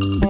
mm.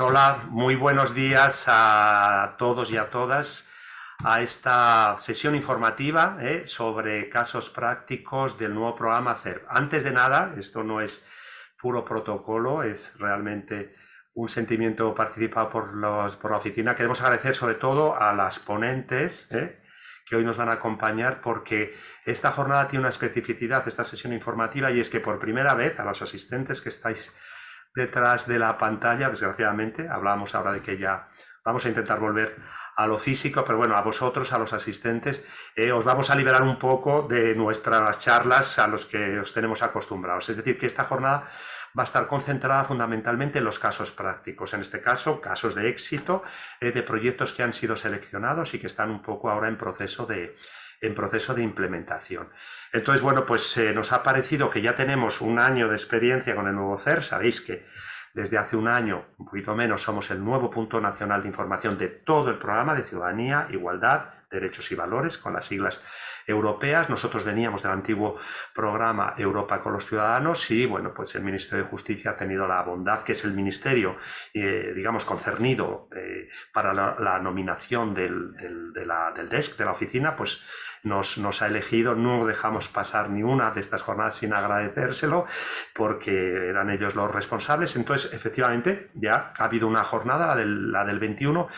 Hola, muy buenos días a todos y a todas a esta sesión informativa ¿eh? sobre casos prácticos del nuevo programa CERP. Antes de nada, esto no es puro protocolo, es realmente un sentimiento participado por, la oficina. Queremos agradecer sobre todo a las ponentes ¿eh? que hoy nos van a acompañar porque esta jornada tiene una especificidad, esta sesión informativa, y es que por primera vez a los asistentes que estáis detrás de la pantalla, desgraciadamente. Hablábamos ahora de que ya vamos a intentar volver a lo físico, pero bueno, a vosotros, a los asistentes, eh, os vamos a liberar un poco de nuestras charlas a los que os tenemos acostumbrados. Es decir, que esta jornada va a estar concentrada fundamentalmente en los casos prácticos, en este caso, casos de éxito eh, de proyectos que han sido seleccionados y que están un poco ahora en proceso de, en proceso de implementación. Entonces, bueno, pues eh, nos ha parecido que ya tenemos un año de experiencia con el nuevo CER. Sabéis que desde hace un año, un poquito menos, somos el nuevo punto nacional de información de todo el programa de ciudadanía, igualdad, derechos y valores, con las siglas europeas. Nosotros veníamos del antiguo programa Europa con los Ciudadanos y, bueno, pues el Ministerio de Justicia ha tenido la bondad, que es el ministerio, eh, digamos, concernido eh, para la, nominación del, del, del desk, de la oficina, pues nos, nos ha elegido, no dejamos pasar ni una de estas jornadas sin agradecérselo, porque eran ellos los responsables. Entonces, efectivamente, ya ha habido una jornada, la del, la del 21,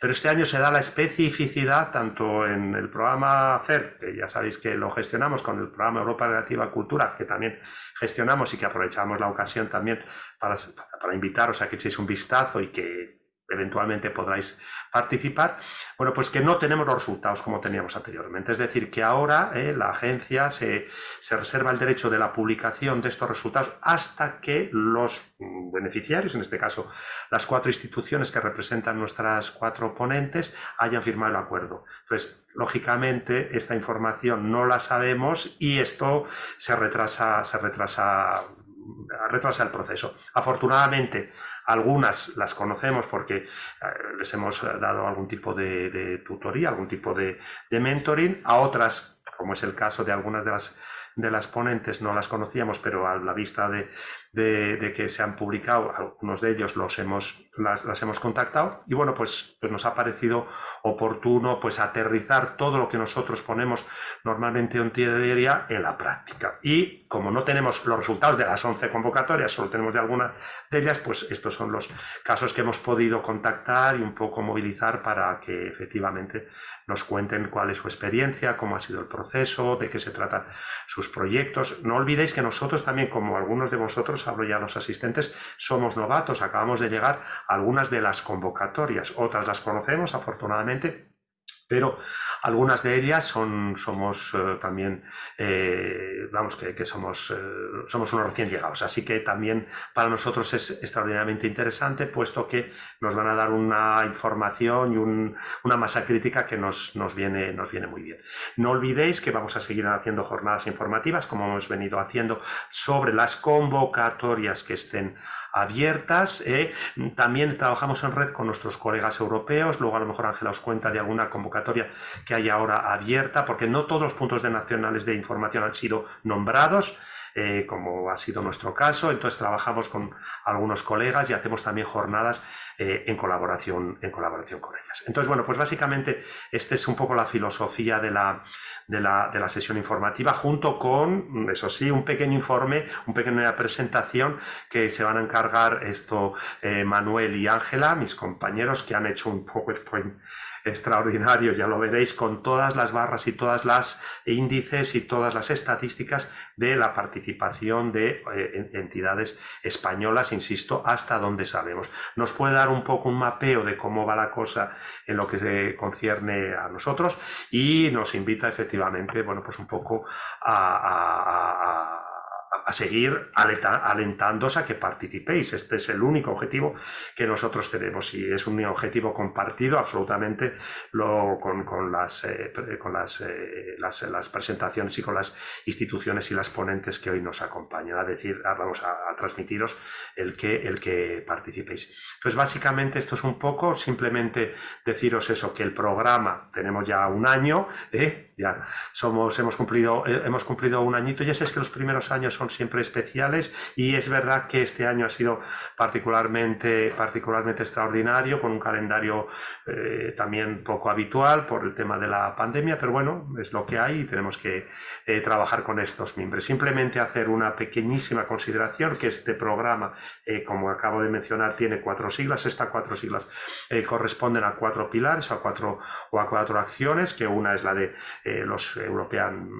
pero este año se da la especificidad tanto en el programa CER, que ya sabéis que lo gestionamos con el programa Europa Relativa Cultura, que también gestionamos y que aprovechamos la ocasión también para, para invitaros a que echéis un vistazo y que eventualmente podráis participar, bueno, pues que no tenemos los resultados como teníamos anteriormente. Es decir, que ahora eh, la agencia se, se, reserva el derecho de la publicación de estos resultados hasta que los beneficiarios, en este caso las cuatro instituciones que representan nuestras cuatro ponentes, hayan firmado el acuerdo. Entonces, lógicamente, esta información no la sabemos y esto se retrasa, se retrasa retrasa el proceso. Afortunadamente, algunas las conocemos porque eh, les hemos dado algún tipo de, tutoría, algún tipo de mentoring, a otras, como es el caso de algunas de las de las ponentes no las conocíamos, pero a la vista de, de, que se han publicado, algunos de ellos los hemos, las, hemos contactado y bueno, pues, pues nos ha parecido oportuno pues aterrizar todo lo que nosotros ponemos normalmente en teoría en la práctica. Y como no tenemos los resultados de las 11 convocatorias, solo tenemos de algunas de ellas, pues estos son los casos que hemos podido contactar y un poco movilizar para que efectivamente nos cuenten cuál es su experiencia, cómo ha sido el proceso, de qué se tratan sus proyectos. No olvidéis que nosotros también, como algunos de vosotros, hablo ya los asistentes, somos novatos, acabamos de llegar a algunas de las convocatorias, otras las conocemos afortunadamente, pero algunas de ellas son, somos eh, también, eh, vamos, que, somos, eh, somos unos recién llegados. Así que también para nosotros es extraordinariamente interesante, puesto que nos van a dar una información y una masa crítica que nos, nos, viene, nos viene muy bien. No olvidéis que vamos a seguir haciendo jornadas informativas, como hemos venido haciendo, sobre las convocatorias que estén abiertas. ¿eh? También trabajamos en red con nuestros colegas europeos. Luego a lo mejor Ángela os cuenta de alguna convocatoria que hay ahora abierta, porque no todos los puntos de nacionales de información han sido nombrados. Eh, como ha sido nuestro caso. Entonces trabajamos con algunos colegas y hacemos también jornadas eh, en, colaboración, en colaboración con ellas. Entonces, bueno, pues básicamente esta es un poco la filosofía de la, de la, de la, sesión informativa, junto con, eso sí, un pequeño informe, una pequeña presentación que se van a encargar esto eh, Manuel y Ángela, mis compañeros, que han hecho un PowerPoint extraordinario, ya lo veréis, con todas las barras y todas las índices y todas las estadísticas de la participación de eh, entidades españolas, insisto, hasta donde sabemos. Nos puede dar un poco un mapeo de cómo va la cosa en lo que se concierne a nosotros y nos invita efectivamente, bueno, pues un poco a, a seguir alentándoos a que participéis. Este es el único objetivo que nosotros tenemos y es un objetivo compartido absolutamente lo, con, las, eh, con eh, las, las, presentaciones y con las instituciones y las ponentes que hoy nos acompañan. A decir, vamos a, transmitiros el que, el que participéis. Entonces, básicamente esto es un poco simplemente deciros eso, que el programa tenemos ya un año, ¿eh? ya somos, hemos cumplido, hemos cumplido un añito, ya sé que los primeros años son siempre especiales y es verdad que este año ha sido particularmente, particularmente extraordinario con un calendario eh, también poco habitual por el tema de la pandemia, pero bueno, es lo que hay y tenemos que eh, trabajar con estos miembros. Simplemente hacer una pequeñísima consideración que este programa, eh, como acabo de mencionar, tiene cuatro siglas. Estas cuatro siglas corresponden a cuatro pilares a cuatro, o a cuatro acciones, que una es la de los European,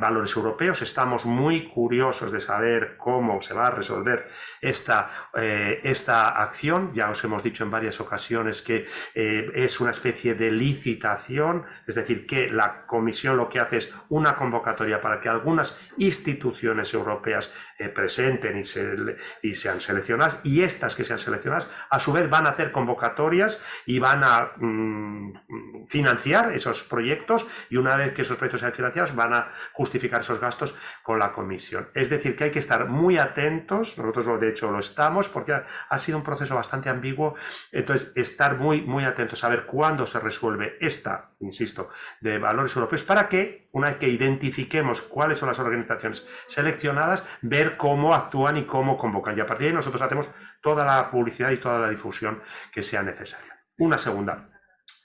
valores europeos. Estamos muy curiosos de saber cómo se va a resolver esta, eh, esta acción. Ya os hemos dicho en varias ocasiones que eh, es una especie de licitación, es decir, que la Comisión lo que hace es una convocatoria para que algunas instituciones europeas eh, presenten y, se, y sean seleccionadas y estas que sean seleccionadas a su vez van a hacer convocatorias y van a mm, financiar esos proyectos y una vez que esos proyectos sean financiados van a justificar esos gastos con la Comisión. Es decir, que hay que estar muy atentos, nosotros de hecho lo estamos, porque ha, sido un proceso bastante ambiguo, entonces estar muy, muy atentos a ver cuándo se resuelve esta, insisto, de valores europeos, para que una vez que identifiquemos cuáles son las organizaciones seleccionadas, ver cómo actúan y cómo convocan. Y a partir de ahí nosotros hacemos toda la publicidad y toda la difusión que sea necesaria. Una segunda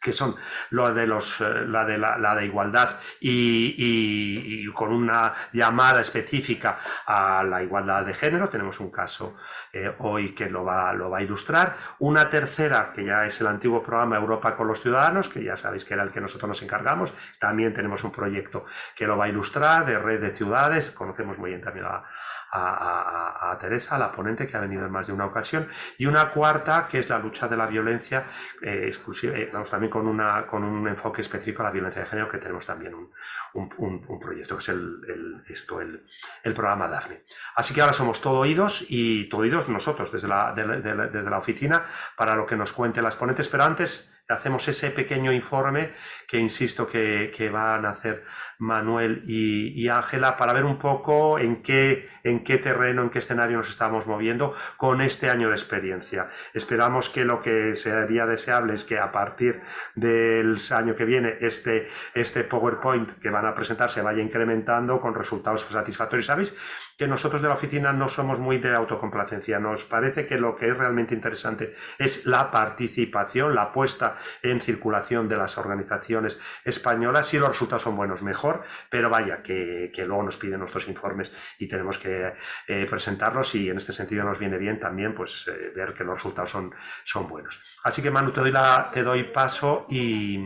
que son de los, eh, la, de la, de igualdad y, con una llamada específica a la igualdad de género. Tenemos un caso eh, hoy que lo va, lo va a ilustrar. Una tercera, que ya es el antiguo programa Europa con los Ciudadanos, que ya sabéis que era el que nosotros nos encargamos. También tenemos un proyecto que lo va a ilustrar de red de ciudades. Conocemos muy bien también a, a, Teresa, la ponente que ha venido en más de una ocasión, y una cuarta que es la lucha de la violencia, eh, exclusiva, eh, vamos, también con, una, con un enfoque específico a la violencia de género, que tenemos también un, un, proyecto, que es el, esto, el, el, programa DAFNE. Así que ahora somos todo oídos y todo oídos nosotros desde la, desde la oficina para lo que nos cuenten las ponentes, pero antes hacemos ese pequeño informe que insisto que, van a hacer Manuel y Ángela para ver un poco en qué, en qué terreno, en qué escenario nos estamos moviendo con este año de experiencia. Esperamos que lo que sería deseable es que a partir del año que viene este, este PowerPoint que van a presentar se vaya incrementando con resultados satisfactorios. ¿Sabéis? Que nosotros de la oficina no somos muy de autocomplacencia. Nos parece que lo que es realmente interesante es la participación, la puesta en circulación de las organizaciones españolas. Si los resultados son buenos, mejor, pero vaya, que, luego nos piden nuestros informes y tenemos que eh, presentarlos y en este sentido nos viene bien también pues eh, ver que los resultados son, son buenos. Así que Manu, te doy, la, te doy paso y,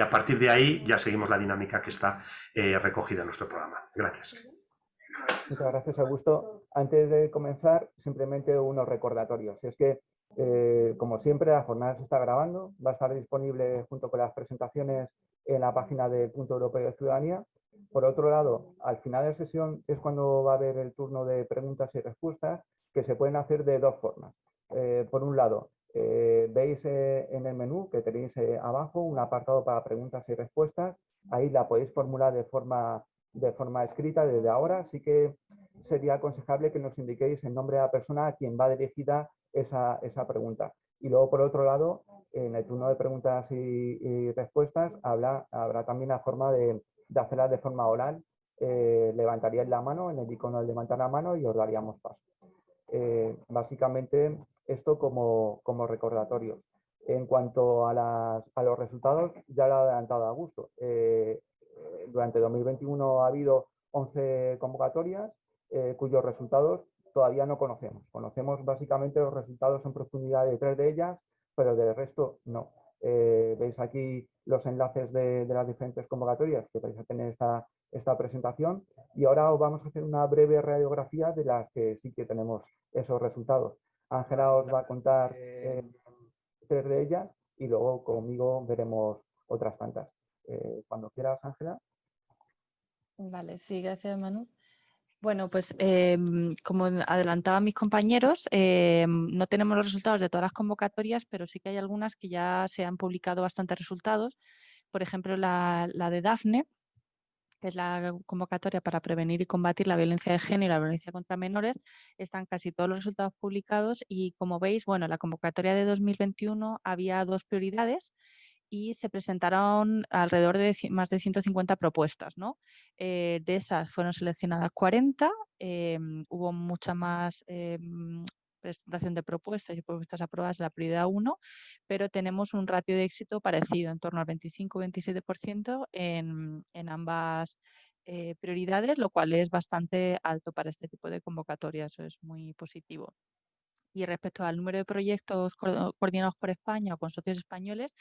a partir de ahí ya seguimos la dinámica que está eh, recogida en nuestro programa. Gracias. Muchas gracias, Augusto. Antes de comenzar, simplemente unos recordatorios. Es que, eh, como siempre, la jornada se está grabando, va a estar disponible junto con las presentaciones en la página del Punto Europeo de Ciudadanía. Por otro lado, al final de la sesión es cuando va a haber el turno de preguntas y respuestas, que se pueden hacer de dos formas. Eh, por un lado, eh, veis en el menú que tenéis abajo un apartado para preguntas y respuestas. Ahí la podéis formular de forma de forma escrita desde ahora, sí que sería aconsejable que nos indiquéis el nombre de la persona a quien va dirigida esa, esa pregunta. Y luego, por otro lado, en el turno de preguntas y, respuestas habrá, habrá también la forma de, de de forma oral. Eh, levantaríais la mano en el icono de levantar la mano y os daríamos paso. Eh, básicamente, esto como, como recordatorio. En cuanto a, las, a, los resultados, ya lo ha adelantado Augusto. Eh, durante 2021 ha habido 11 convocatorias eh, cuyos resultados todavía no conocemos. Conocemos básicamente los resultados en profundidad de tres de ellas, pero del resto no. Eh, veis aquí los enlaces de, las diferentes convocatorias que vais a tener esta, esta presentación y ahora os vamos a hacer una breve radiografía de las que sí que tenemos esos resultados. Ángela os va a contar... Eh, tres de ellas y luego conmigo veremos otras tantas. Cuando quieras, Ángela. Vale, sí, gracias Manu. Bueno, pues em, como adelantaban mis compañeros, em, no tenemos los resultados de todas las convocatorias, pero sí que hay algunas que ya se han publicado bastantes resultados. Por ejemplo, la, de DAFNE, que es la convocatoria para prevenir y combatir la violencia de género y la violencia contra menores, están casi todos los resultados publicados y como veis, bueno, la convocatoria de 2021 había dos prioridades y se presentaron alrededor de más de 150 propuestas. ¿no? Eh, de esas fueron seleccionadas 40, em, hubo mucha más em, presentación de propuestas y propuestas aprobadas en la prioridad 1, pero tenemos un ratio de éxito parecido, en torno al 25-27% en, en ambas eh, prioridades, lo cual es bastante alto para este tipo de convocatorias, eso es muy positivo. Y respecto al número de proyectos coordinados por España o con socios españoles,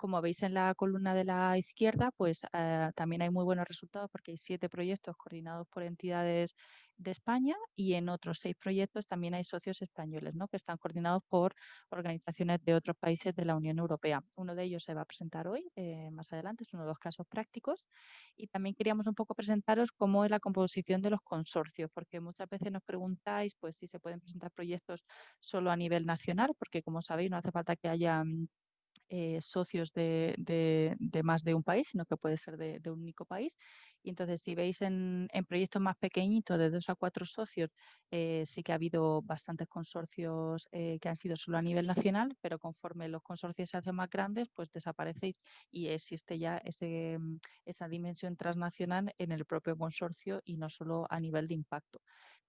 como veis en la columna de la izquierda, pues eh, también hay muy buenos resultados porque hay siete proyectos coordinados por entidades de España y en otros seis proyectos también hay socios españoles, ¿no? que están coordinados por organizaciones de otros países de la Unión Europea. Uno de ellos se va a presentar hoy, eh, más adelante, es uno de los casos prácticos. Y también queríamos un poco presentaros cómo es la composición de los consorcios, porque muchas veces nos preguntáis pues, si se pueden presentar proyectos solo a nivel nacional, porque como sabéis no hace falta que haya mm, eh, socios de, más de un país, sino que puede ser de, un único país. Y entonces, si veis en, proyectos más pequeñitos, de dos a cuatro socios, eh, sí que ha habido bastantes consorcios eh, que han sido solo a nivel nacional, pero conforme los consorcios se hacen más grandes, pues desaparece y existe ya mm, esa dimensión transnacional en el propio consorcio y no solo a nivel de impacto.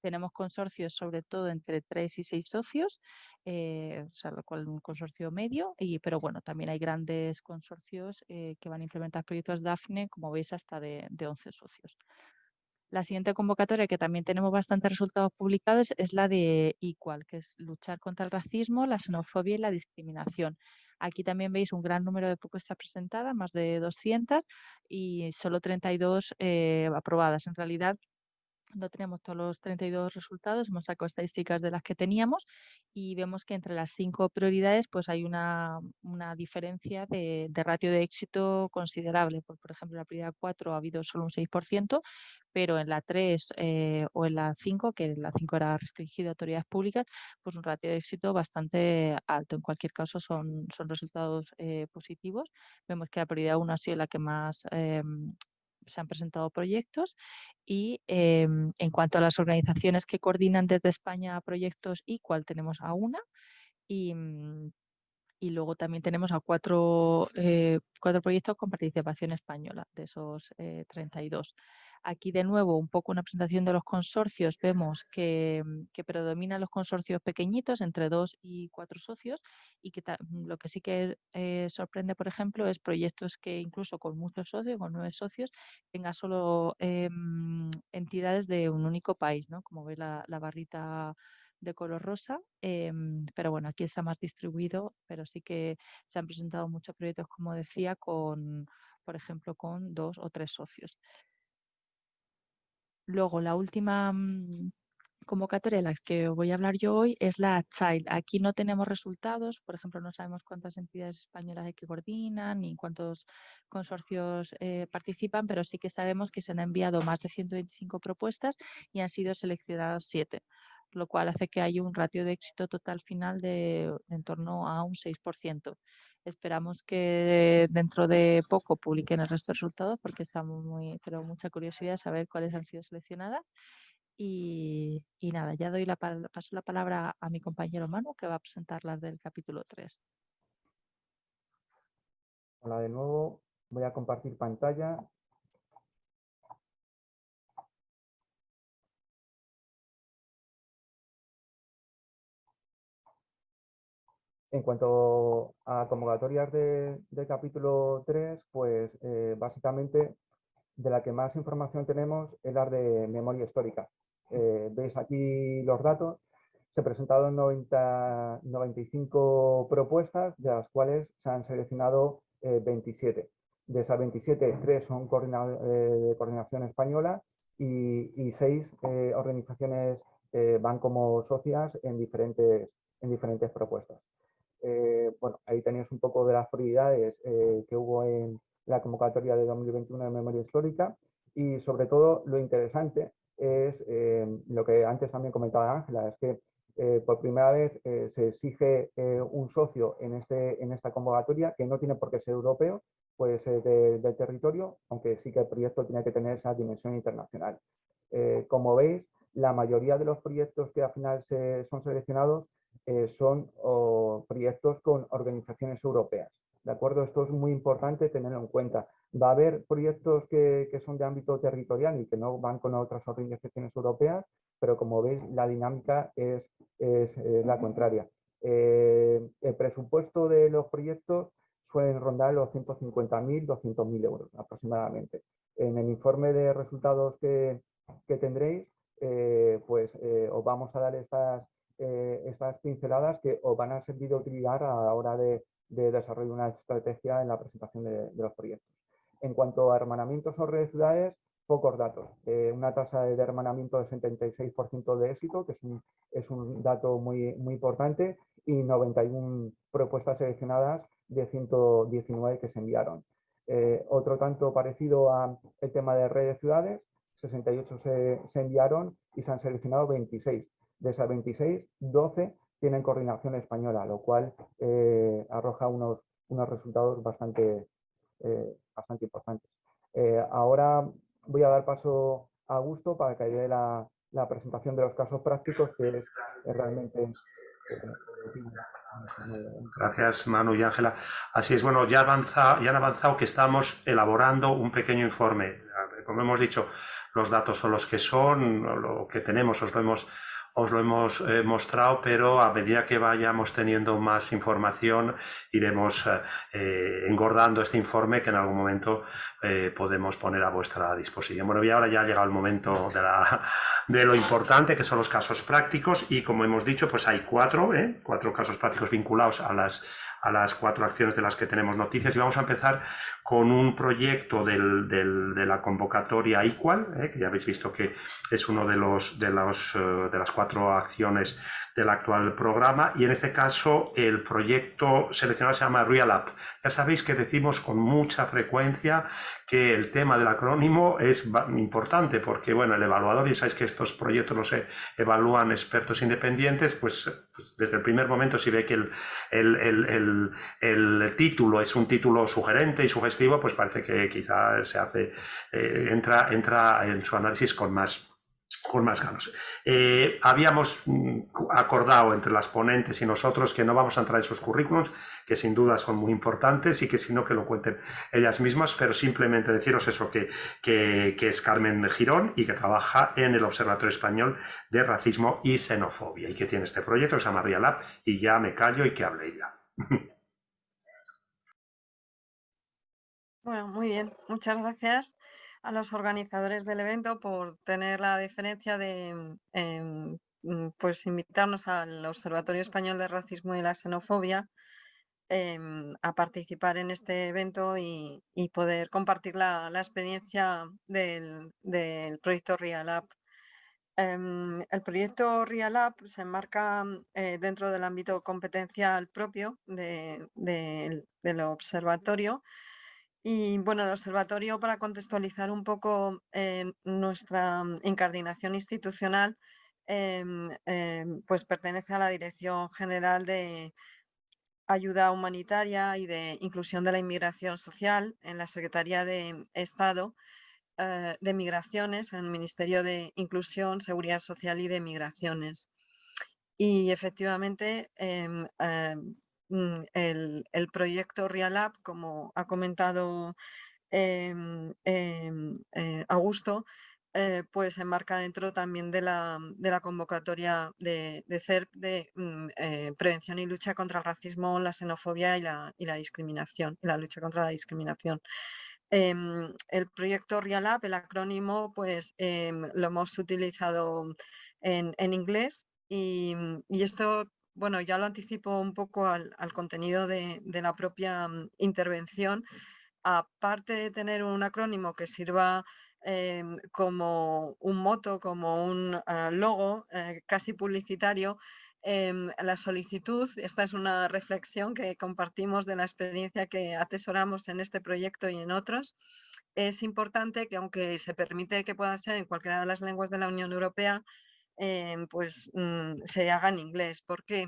Tenemos consorcios sobre todo entre tres y seis socios, eh, o sea, lo un consorcio medio, y, pero bueno, también hay grandes consorcios eh, que van a implementar proyectos DAFNE, como veis, hasta de, de 11 socios. La siguiente convocatoria, que también tenemos bastantes resultados publicados, es la de Equal, que es luchar contra el racismo, la xenofobia y la discriminación. Aquí también veis un gran número de propuestas presentadas, más de 200, y solo 32 eh, aprobadas. En realidad, no tenemos todos los 32 resultados, hemos sacado estadísticas de las que teníamos y vemos que entre las cinco prioridades pues hay una, diferencia de, ratio de éxito considerable. Por, por ejemplo, en la prioridad 4 ha habido solo un 6%, pero en la 3 eh, o en la 5, que la 5 era restringida a autoridades públicas, pues un ratio de éxito bastante alto. En cualquier caso son, son resultados eh, positivos. Vemos que la prioridad 1 ha sido la que más em, se han presentado proyectos y em, en cuanto a las organizaciones que coordinan desde España proyectos, igual tenemos a una y, mm, y luego también tenemos a cuatro, eh, cuatro proyectos con participación española de esos 32. Eh, Aquí de nuevo un poco una presentación de los consorcios. Vemos que, mm, predominan los consorcios pequeñitos entre dos y cuatro socios y que mm, lo que sí que eh, sorprende, por ejemplo, es proyectos que incluso con muchos socios, con nueve socios, tenga solo em, entidades de un único país, ¿no? Como ve la, barrita de color rosa, em, pero bueno, aquí está más distribuido, pero sí que se han presentado muchos proyectos, como decía, con, por ejemplo, con dos o tres socios. Luego, la última mm, convocatoria de la que voy a hablar yo hoy es la Child. Aquí no tenemos resultados, por ejemplo, no sabemos cuántas entidades españolas hay que coordinan ni cuántos consorcios eh, participan, pero sí que sabemos que se han enviado más de 125 propuestas y han sido seleccionadas 7 lo cual hace que haya un ratio de éxito total final de, de en torno a un 6%. Esperamos que dentro de poco publiquen el resto de resultados porque estamos muy, pero mucha curiosidad saber cuáles han sido seleccionadas. Y, nada, ya doy la, paso la palabra a mi compañero Manu que va a presentar las del capítulo 3. Hola de nuevo, voy a compartir pantalla En cuanto a convocatorias de, capítulo 3, pues eh, básicamente de la que más información tenemos es la de memoria histórica. Eh, veis aquí los datos. Se presentaron 90, 95 propuestas, de las cuales se han seleccionado 27. Eh, de esas 27, 3 son de coordinación española y, y 6 organizaciones van como socias en diferentes propuestas. Eh, bueno, ahí es un poco de las prioridades que hubo en la convocatoria de 2021 de memoria histórica y sobre todo lo interesante es lo que antes también comentaba Ángela, es que por primera vez se exige un socio en, este, en esta convocatoria que no tiene por qué ser europeo, puede ser del territorio, aunque sí que el proyecto tiene que tener esa dimensión internacional. como veis, la mayoría de los proyectos que al final son seleccionados eh, son proyectos con organizaciones europeas. ¿De acuerdo? Esto es muy importante tenerlo en cuenta. Va a haber proyectos que, son de ámbito territorial y que no van con otras organizaciones europeas, pero como veis la dinámica es, la contraria. Eh, el presupuesto de los proyectos suelen rondar los 150.000, 200.000 euros aproximadamente. En el informe de resultados que, que tendréis eh, pues eh, os vamos a dar estas, eh, estas pinceladas que os van a servir de utilidad a la hora de, de desarrollar una estrategia en la presentación de, los proyectos. En cuanto a hermanamientos o redes ciudades, pocos datos. una tasa de hermanamiento de 76% de éxito, que es un, dato muy, muy importante, y 91 propuestas seleccionadas de 119 que se enviaron. otro tanto parecido al tema de redes ciudades, 68 se, enviaron y se han seleccionado 26. De esas 26, 12 tienen coordinación española, lo cual eh, arroja unos, unos resultados bastante, eh, bastante importantes. Eh, ahora voy a dar paso a Augusto para que dé la, la presentación de los casos prácticos, que es, realmente... Gracias, Manu y Ángela. Así es, bueno, ya, avanza, ya han avanzado que estamos elaborando un pequeño informe. Como hemos dicho, los datos son los que son, lo que tenemos os lo hemos, os lo hemos eh, mostrado, pero a medida que vayamos teniendo más información iremos eh, eh, engordando este informe que en algún momento podemos poner a vuestra disposición. Bueno, y ahora ya ha llegado el momento de, de lo importante, que son los casos prácticos, y como hemos dicho, pues hay cuatro, cuatro casos prácticos vinculados a las a las cuatro acciones de las que tenemos noticias. Y vamos a empezar con un proyecto del, de la convocatoria Equal, eh, que ya habéis visto que es uno de, los, de, los, eh, de las cuatro acciones del actual programa y en este caso el proyecto seleccionado se llama Real App. Ya sabéis que decimos con mucha frecuencia que el tema del acrónimo es importante porque, bueno, el evaluador, y sabéis que estos proyectos los evalúan expertos independientes, pues, pues, desde el primer momento si ve que el, el, el, título es un título sugerente y sugestivo, pues parece que quizá se hace, eh, entra, entra en su análisis con más con más ganas. Eh, habíamos mm, acordado entre las ponentes y nosotros que no vamos a entrar en sus currículums, que sin duda son muy importantes y que si no que lo cuenten ellas mismas, pero simplemente deciros eso, que, que, es Carmen Girón y que trabaja en el Observatorio Español de Racismo y Xenofobia y que tiene este proyecto que se llama Real y ya me callo y que hable ella. Bueno, muy bien, muchas gracias a los organizadores del evento por tener la diferencia de em, mm, pues invitarnos al Observatorio Español de Racismo y la Xenofobia em, a participar en este evento y, poder compartir la, experiencia del, proyecto Real em, el proyecto Real se enmarca eh, dentro del ámbito competencial propio del observatorio y bueno, el observatorio, para contextualizar un poco eh, nuestra incardinación institucional, em, em, pues pertenece a la Dirección General de Ayuda Humanitaria y de Inclusión de la Inmigración Social en la Secretaría de Estado eh, de Migraciones, en el Ministerio de Inclusión, Seguridad Social y de Migraciones. Y efectivamente, Mm, el, proyecto Real como ha comentado em, em, eh, Augusto, eh, pues se enmarca dentro también de la, convocatoria de, CERP de mm, eh, prevención y lucha contra el racismo, la xenofobia y la, discriminación, y la lucha contra la discriminación. Em, el proyecto Real el acrónimo, pues lo hemos utilizado en, inglés y, y, esto bueno, ya lo anticipo un poco al, contenido de, la propia mm, intervención. Aparte de tener un acrónimo que sirva em, como un moto, como un ah, logo eh, casi publicitario, la solicitud, esta es una reflexión que compartimos de la experiencia que atesoramos en este proyecto y en otros, es importante que aunque se permite que pueda ser en cualquiera de las lenguas de la Unión Europea, em, pues mm, se haga en inglés. ¿Por qué?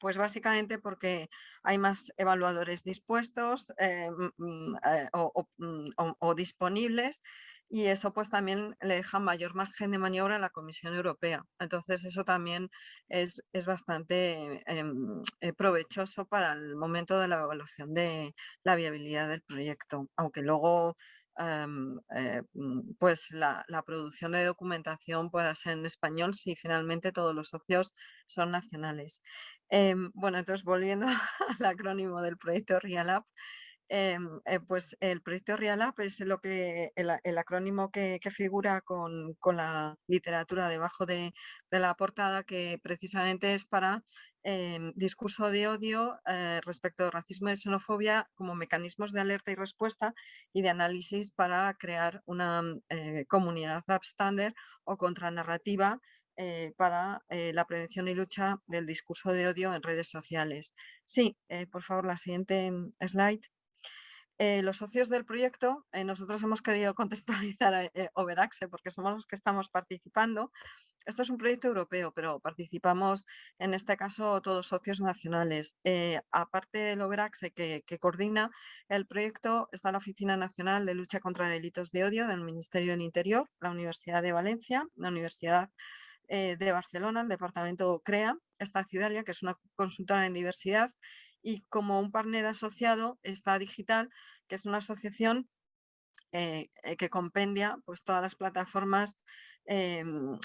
Pues básicamente porque hay más evaluadores dispuestos eh, mm, eh, mm, o, disponibles y eso pues también le deja mayor margen de maniobra a la Comisión Europea. Entonces eso también es, es bastante em, eh, provechoso para el momento de la evaluación de la viabilidad del proyecto, aunque luego em, pues la, producción de documentación pueda ser en español si finalmente todos los socios son nacionales. Em, bueno, entonces volviendo al acrónimo del proyecto RealApp, em, eh, pues el proyecto RealApp es lo que, el, acrónimo que, figura con, la literatura debajo de, la portada, que precisamente es para em, discurso de odio eh, respecto al racismo y xenofobia como mecanismos de alerta y respuesta y de análisis para crear una eh, comunidad upstander o contranarrativa para la prevención y lucha del discurso de odio en redes sociales. Sí, por favor, la siguiente mm, slide. los socios del proyecto, nosotros hemos querido contextualizar a Overaxe porque somos los que estamos participando. Esto es un proyecto europeo, pero participamos en este caso todos socios nacionales. aparte del Overaxe que, que coordina el proyecto, está la Oficina Nacional de Lucha contra Delitos de Odio del Ministerio del Interior, la Universidad de Valencia, la Universidad eh, de Barcelona, el departamento CREA, esta Ciudalia, que es una consultora en diversidad, y como un partner asociado está Digital, que es una asociación eh, eh, que compendia pues, todas las plataformas em,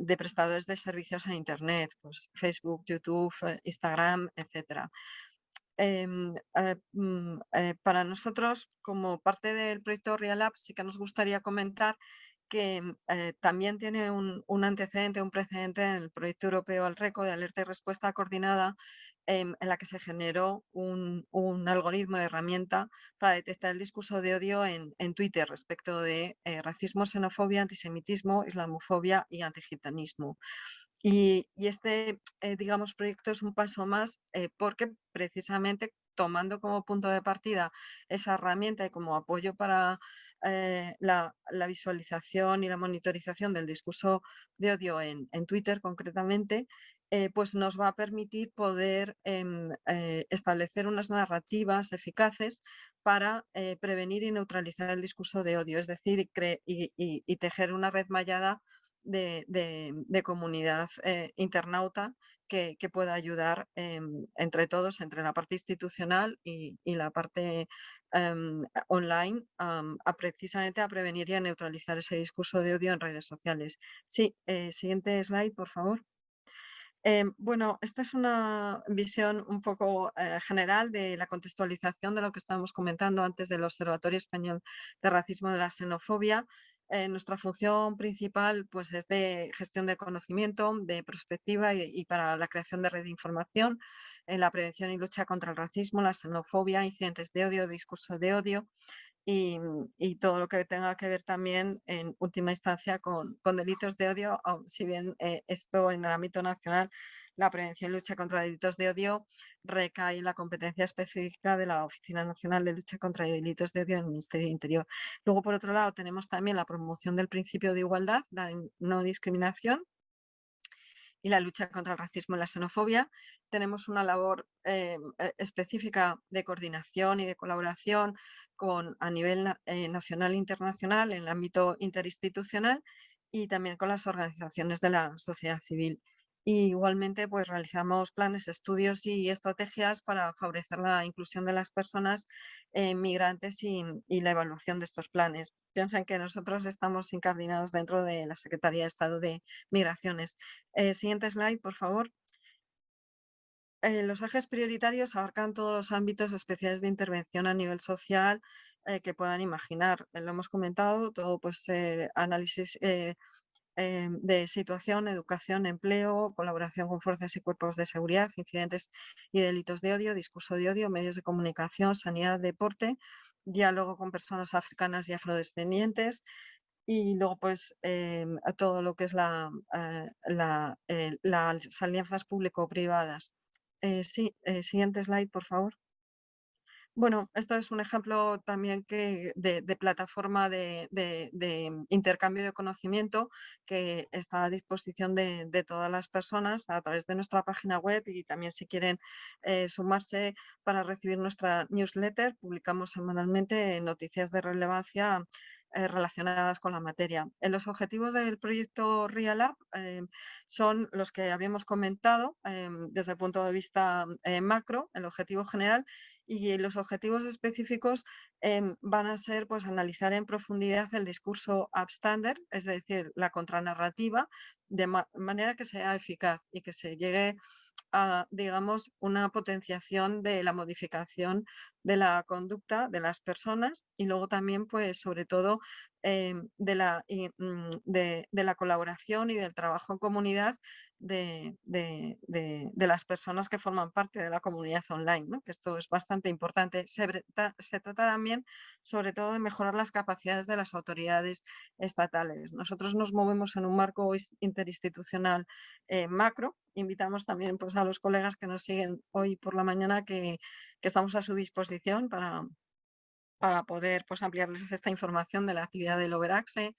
de prestadores de servicios en Internet, pues, Facebook, YouTube, Instagram, etc. Em, mm, para nosotros, como parte del proyecto Real sí que nos gustaría comentar que mm, eh, también tiene un, antecedente, un precedente en el proyecto europeo Alreco de alerta y respuesta coordinada en, la que se generó un, algoritmo de herramienta para detectar el discurso de odio en, Twitter respecto de eh, racismo, xenofobia, antisemitismo, islamofobia y antigitanismo. Y, este, eh, digamos, proyecto es un paso más porque precisamente tomando como punto de partida esa herramienta y como apoyo para eh, la, visualización y la monitorización del discurso de odio en, Twitter concretamente, eh, pues nos va a permitir poder em, eh, establecer unas narrativas eficaces para prevenir y neutralizar el discurso de odio, es decir, y, tejer una red mallada de, comunidad internauta que, pueda ayudar em, entre todos, entre la parte institucional y, la parte Em, online precisamente a prevenir y a neutralizar ese discurso de odio en redes sociales. Sí, eh, siguiente slide, por favor. Em, bueno, esta es una visión un poco eh, general de la contextualización de lo que estábamos comentando antes del Observatorio Español de Racismo y de la Xenofobia. Eh, nuestra función principal pues, es de gestión de conocimiento, de perspectiva y para la creación de red de información en la prevención y lucha contra el racismo, la xenofobia, incidentes de odio, discurso de odio y, todo lo que tenga que ver también en última instancia con, delitos de odio, si bien eh, esto en el ámbito nacional la prevención y lucha contra delitos de odio recae en la competencia específica de la Oficina Nacional de Lucha contra Delitos de Odio del Ministerio del Interior. Luego, por otro lado, tenemos también la promoción del principio de igualdad, la no discriminación, y la lucha contra el racismo y la xenofobia. Tenemos una labor eh, eh, específica de coordinación y de colaboración con, a nivel eh, nacional e internacional en el ámbito interinstitucional y también con las organizaciones de la sociedad civil igualmente pues realizamos planes, estudios y estrategias para favorecer la inclusión de las personas eh, migrantes y, la evaluación de estos planes. Piensen que nosotros estamos incardinados dentro de la Secretaría de Estado de Migraciones. Eh, siguiente slide, por favor. Eh, los ejes prioritarios abarcan todos los ámbitos especiales de intervención a nivel social que puedan imaginar. Lo hemos comentado, todo pues análisis Em, de situación, educación, empleo, colaboración con fuerzas y cuerpos de seguridad, incidentes y delitos de odio, discurso de odio, medios de comunicación, sanidad, deporte, diálogo con personas africanas y afrodescendientes, y luego pues em, todo lo que es la, eh, eh, las alianzas público-privadas. Eh, sí, siguiente slide, por favor. Bueno, esto es un ejemplo también que de, plataforma de, intercambio de conocimiento que está a disposición de, todas las personas a través de nuestra página web y también si quieren sumarse para recibir nuestra newsletter, publicamos semanalmente noticias de relevancia eh, relacionadas con la materia. En los objetivos del proyecto Real eh, son los que habíamos comentado eh, desde el punto de vista macro, el objetivo general, y los objetivos específicos van a ser pues, analizar en profundidad el discurso upstander, es decir, la contranarrativa, de manera que sea eficaz y que se llegue a, digamos, una potenciación de la modificación de la conducta de las personas y luego también, pues, sobre todo, em, de, la, mm, de, la colaboración y del trabajo en comunidad de, las personas que forman parte de la comunidad online, que esto es bastante importante. Se, se, trata también, sobre todo, de mejorar las capacidades de las autoridades estatales. Nosotros nos movemos en un marco interinstitucional eh, macro. Invitamos también pues, a los colegas que nos siguen hoy por la mañana que, que estamos a su disposición para, para poder pues, ampliarles esta información de la actividad del Overaxe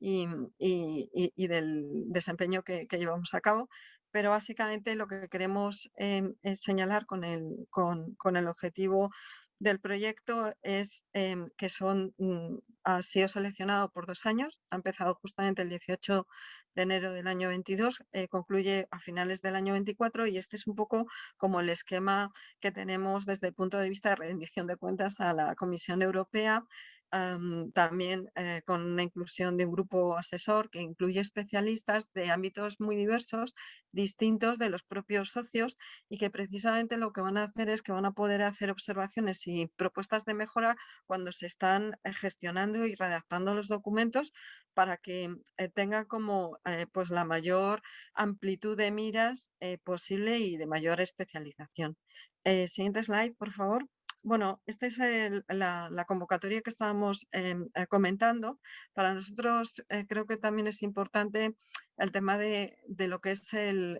y, y, del desempeño que, llevamos a cabo. Pero básicamente lo que queremos em, es señalar con el, con, con el objetivo del proyecto es em, que son, mm, ha sido seleccionado por dos años, ha empezado justamente el 18 de enero del año 22, eh, concluye a finales del año 24 y este es un poco como el esquema que tenemos desde el punto de vista de rendición de cuentas a la Comisión Europea también eh, con la inclusión de un grupo asesor que incluye especialistas de ámbitos muy diversos, distintos de los propios socios y que precisamente lo que van a hacer es que van a poder hacer observaciones y propuestas de mejora cuando se están eh, gestionando y redactando los documentos para que eh, tengan como pues la mayor amplitud de miras posible y de mayor especialización. siguiente slide, por favor. Bueno, esta es la, convocatoria que estábamos em, eh, comentando. Para nosotros eh, creo que también es importante el tema de, lo que es em,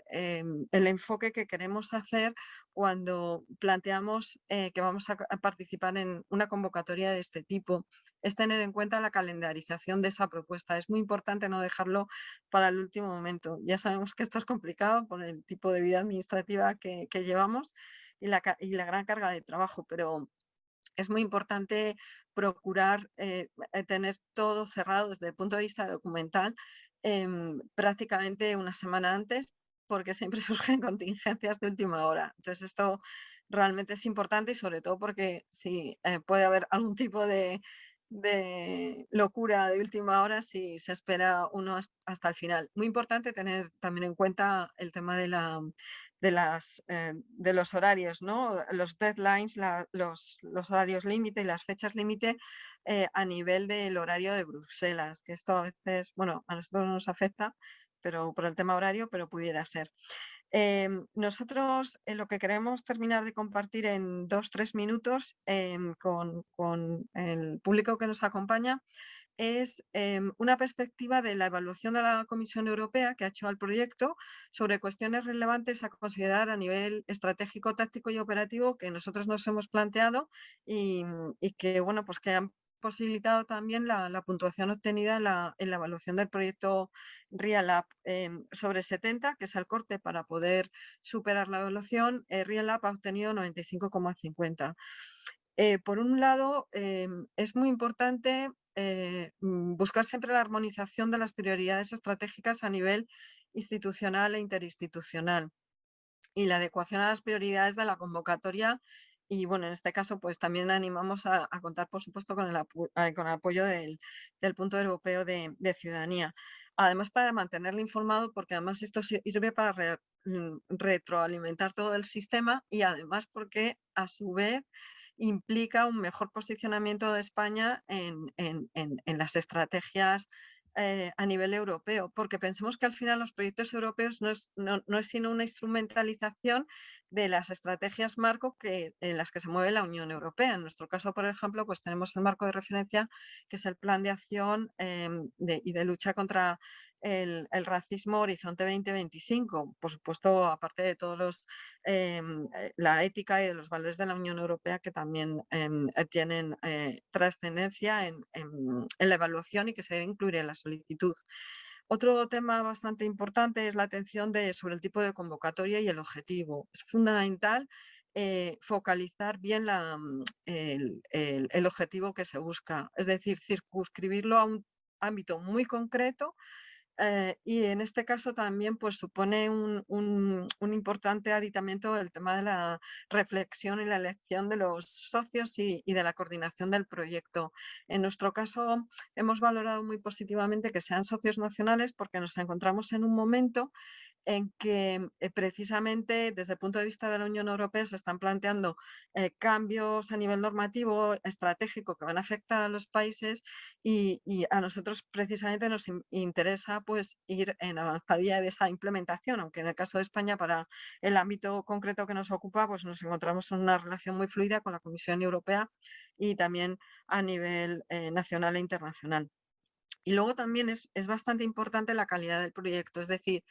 el, enfoque que queremos hacer cuando planteamos eh, que vamos a, participar en una convocatoria de este tipo. Es tener en cuenta la calendarización de esa propuesta. Es muy importante no dejarlo para el último momento. Ya sabemos que esto es complicado por el tipo de vida administrativa que llevamos, y la, gran carga de trabajo, pero es muy importante procurar eh, eh, tener todo cerrado desde el punto de vista documental em, prácticamente una semana antes porque siempre surgen contingencias de última hora. Entonces esto realmente es importante y sobre todo porque si eh, puede haber algún tipo de, de locura de última hora si se espera uno hasta el final. Muy importante tener también en cuenta el tema de la, de, las, eh, de los horarios, ¿no? los deadlines, los, horarios límite y las fechas límite eh, a nivel del horario de Bruselas, que esto a veces, bueno, a nosotros no nos afecta pero por el tema horario, pero pudiera ser. Em, nosotros eh, lo que queremos terminar de compartir en dos, tres minutos em, con, el público que nos acompaña es em, una perspectiva de la evaluación de la Comisión Europea que ha hecho al proyecto sobre cuestiones relevantes a considerar a nivel estratégico, táctico y operativo que nosotros nos hemos planteado y, que, bueno, pues que han posibilitado también la, puntuación obtenida en la, evaluación del proyecto Real App em, sobre 70, que es el corte para poder superar la evaluación, eh, Real App ha obtenido 95,50. Eh, por un lado, em, es muy importante eh, mm, buscar siempre la armonización de las prioridades estratégicas a nivel institucional e interinstitucional y la adecuación a las prioridades de la convocatoria y bueno, en este caso pues también animamos a, contar por supuesto con el, con el apoyo del, punto europeo de, ciudadanía. Además para mantenerle informado porque además esto sirve para mm, retroalimentar todo el sistema y además porque a su vez implica un mejor posicionamiento de España en, las estrategias eh, a nivel europeo, porque pensemos que al final los proyectos europeos no es, no, es sino una instrumentalización de las estrategias marco que, en las que se mueve la Unión Europea. En nuestro caso, por ejemplo, pues tenemos el marco de referencia, que es el Plan de Acción em, y de lucha contra el, racismo Horizonte 2025. Por supuesto, aparte de todos los, em, eh, la ética y de los valores de la Unión Europea que también em, eh, tienen eh, trascendencia en, la evaluación y que se debe incluir en la solicitud. Otro tema bastante importante es la atención sobre el tipo de convocatoria y el objetivo. Es fundamental focalizar bien mm, el, objetivo que se busca, es decir, circunscribirlo a un ámbito muy concreto eh, y en este caso también pues, supone un, importante aditamento el tema de la reflexión y la elección de los socios y, de la coordinación del proyecto. En nuestro caso hemos valorado muy positivamente que sean socios nacionales porque nos encontramos en un momento en que eh, precisamente desde el punto de vista de la Unión Europea se están planteando eh, cambios a nivel normativo, estratégico, que van a afectar a los países y, a nosotros precisamente nos interesa pues, ir en avanzadilla de esa implementación, aunque en el caso de España para el ámbito concreto que nos ocupa pues nos encontramos en una relación muy fluida con la Comisión Europea y también a nivel eh, nacional e internacional. Y luego también es, es, bastante importante la calidad del proyecto, es decir,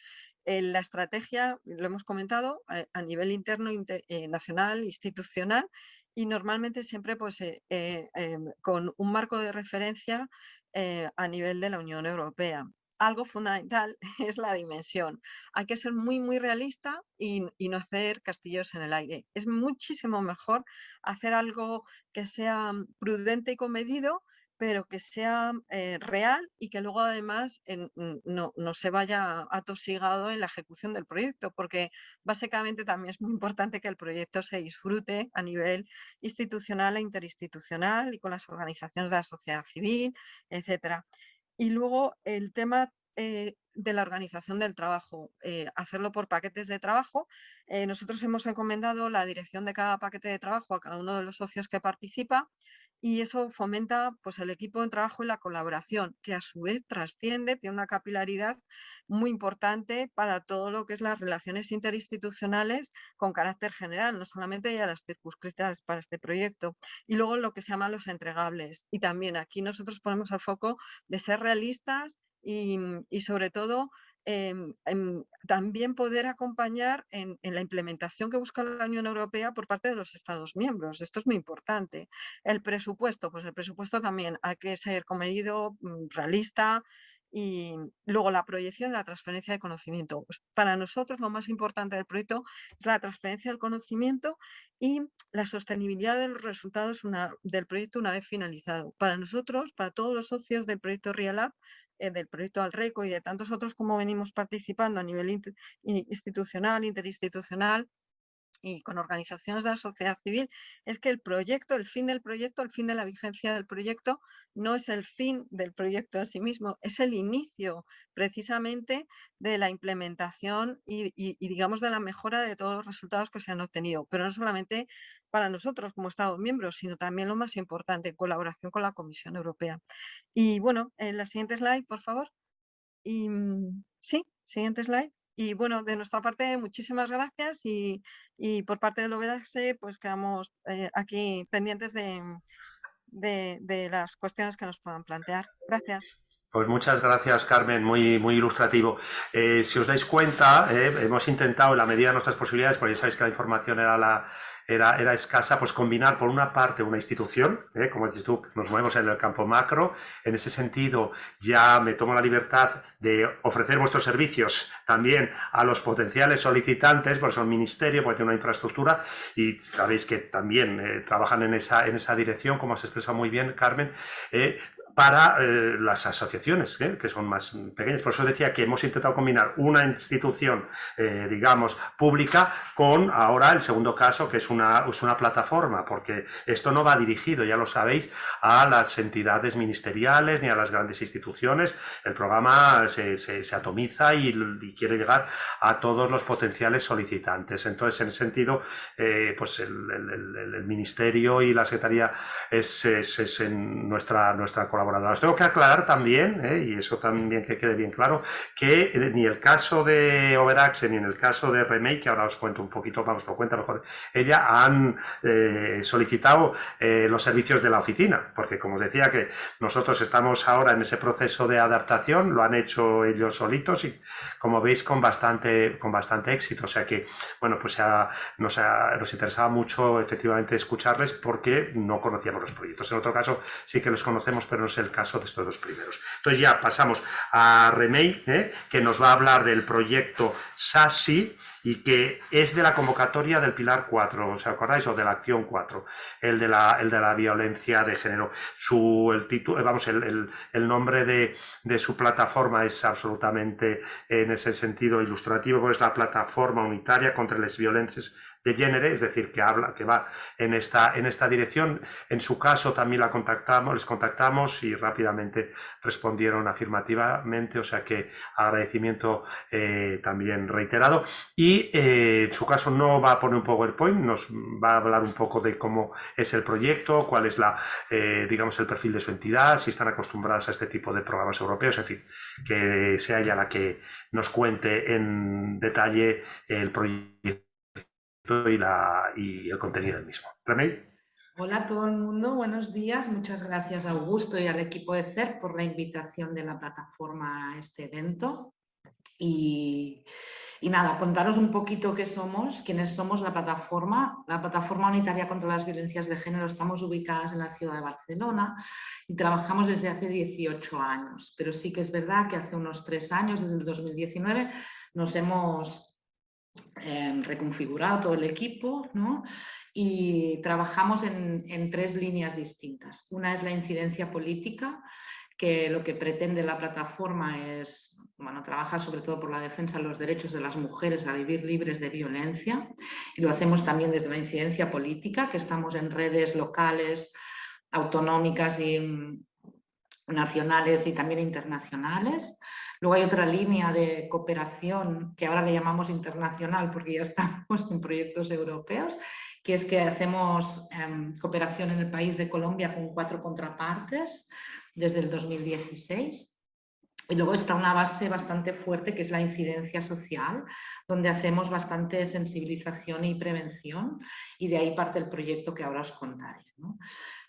la estrategia, lo hemos comentado, eh, a, nivel interno, eh, nacional, institucional, y normalmente siempre pues, eh, con un marco de referencia a nivel de la Unión Europea. Algo fundamental es la dimensión. Hay que ser muy, muy realista y, y, no hacer castillos en el aire. Es muchísimo mejor hacer algo que sea mm, prudente y comedido pero que sea eh, real y que luego además no, se vaya atosigado en la ejecución del proyecto, porque básicamente también es muy importante que el proyecto se disfrute a nivel institucional e interinstitucional y con las organizaciones de la sociedad civil, etc. Y luego el tema eh, de la organización del trabajo, eh, hacerlo por paquetes de trabajo. nosotros hemos encomendado la dirección de cada paquete de trabajo a cada uno de los socios que participa y eso fomenta pues, el equipo de trabajo y la colaboración, que a su vez trasciende, tiene una capilaridad muy importante para todo lo que es las relaciones interinstitucionales con carácter general, no solamente ya las circunscritas para este proyecto. Y luego lo que se llama los entregables. Y también aquí nosotros ponemos el foco de ser realistas y, y sobre todo Em, también poder acompañar en, la implementación que busca la Unión Europea por parte de los Estados miembros. Esto es muy importante. El presupuesto, pues el presupuesto también hay que ser comedido, mm, realista, y luego la proyección la transferencia de conocimiento. Pues para nosotros lo más importante del proyecto es la transferencia del conocimiento y la sostenibilidad de los resultados del proyecto una vez finalizado. Para nosotros, para todos los socios del proyecto RealUp, eh, del proyecto Alreco y de tantos otros como venimos participando a nivel institucional, interinstitucional y con organizaciones de la sociedad civil, es que el proyecto, el fin del proyecto, el fin de la vigencia del proyecto, no es el fin del proyecto en sí mismo, es el inicio precisamente de la implementación y, y digamos de la mejora de todos los resultados que se han obtenido, pero no solamente para nosotros como Estados miembros, sino también lo más importante, en colaboración con la Comisión Europea. Y bueno, en la siguiente slide, por favor. Y mm, sí, siguiente slide. Y bueno, de nuestra parte, muchísimas gracias y, por parte del OBS, pues quedamos eh, aquí pendientes de, de, las cuestiones que nos puedan plantear. Gracias. Pues muchas gracias, Carmen, muy, muy ilustrativo. Eh, si os dais cuenta, eh, hemos intentado, en la medida de nuestras posibilidades, porque ya sabéis que la información era la, era, era escasa, pues combinar por una parte una institución, ¿eh? como dices tú, nos movemos en el campo macro, en ese sentido ya me tomo la libertad de ofrecer vuestros servicios también a los potenciales solicitantes, porque son ministerio, porque tienen una infraestructura y sabéis que también trabajan en esa, en esa dirección, como has expresado muy bien, Carmen, para eh, las asociaciones, ¿eh? que son más pequeñas. Por eso decía que hemos intentado combinar una institución, eh, digamos, pública con ahora el segundo caso, que es una, es una plataforma, porque esto no va dirigido, ya lo sabéis, a las entidades ministeriales ni a las grandes instituciones. El programa se, se, atomiza y, quiere llegar a todos los potenciales solicitantes. Entonces, en ese sentido, pues el, ministerio y la secretaría es, es, es en nuestra, nuestra colaboración Tengo que aclarar también, ¿eh? y eso también que quede bien claro, que ni el caso de Overaxe ni en el caso de Remake, que ahora os cuento un poquito, vamos, lo cuenta mejor ella, han eh, solicitado eh, los servicios de la oficina, porque como os decía que nosotros estamos ahora en ese proceso de adaptación, lo han hecho ellos solitos y como veis con bastante, con bastante éxito, o sea que, bueno, pues nos, nos interesaba mucho efectivamente escucharles porque no conocíamos los proyectos. En otro caso sí que los conocemos, pero no es el caso de estos dos primeros. Entonces ya pasamos a Remey, ¿eh? que nos va a hablar del proyecto SASI, y que es de la convocatoria del Pilar 4, ¿os acordáis? O de la Acción 4, el de la, el de la violencia de género. Su, el título, vamos, el, el, nombre de, de, su plataforma es absolutamente en ese sentido ilustrativo, es la plataforma unitaria contra las violencias de género, es decir, que habla, que va en esta, en esta dirección. En su caso también la contactamos, les contactamos y rápidamente respondieron afirmativamente, o sea que agradecimiento eh, también reiterado. Y eh, en su caso no va a poner un PowerPoint, nos va a hablar un poco de cómo es el proyecto, cuál es la, eh, digamos, el perfil de su entidad, si están acostumbradas a este tipo de programas europeos, en fin, que sea ella la que nos cuente en detalle el proyecto y, el contenido del mismo. Remey. Hola a todo el mundo, buenos días. Muchas gracias a Augusto y al equipo de CER por la invitación de la plataforma a este evento. Y, y, nada, contaros un poquito qué somos, quiénes somos la plataforma. La plataforma unitaria contra las violencias de género estamos ubicadas en la ciudad de Barcelona y trabajamos desde hace 18 años. Pero sí que es verdad que hace unos tres años, desde el 2019, nos hemos Em, reconfigurado el equipo y trabajamos en, tres líneas distintas. Una es la incidencia política, que lo que pretende la plataforma es bueno, trabajar sobre todo por la defensa de los derechos de las mujeres a vivir libres de violencia y lo hacemos también desde la incidencia política, que estamos en redes locales, autonómicas y mm, nacionales y también internacionales. Luego hay otra línea de cooperación que ahora le llamamos internacional porque ya estamos en proyectos europeos, que es que hacemos em, cooperación en el país de Colombia con cuatro contrapartes desde el 2016. Y luego está una base bastante fuerte que es la incidencia social, donde hacemos bastante sensibilización y prevención y de ahí parte el proyecto que ahora os contaré.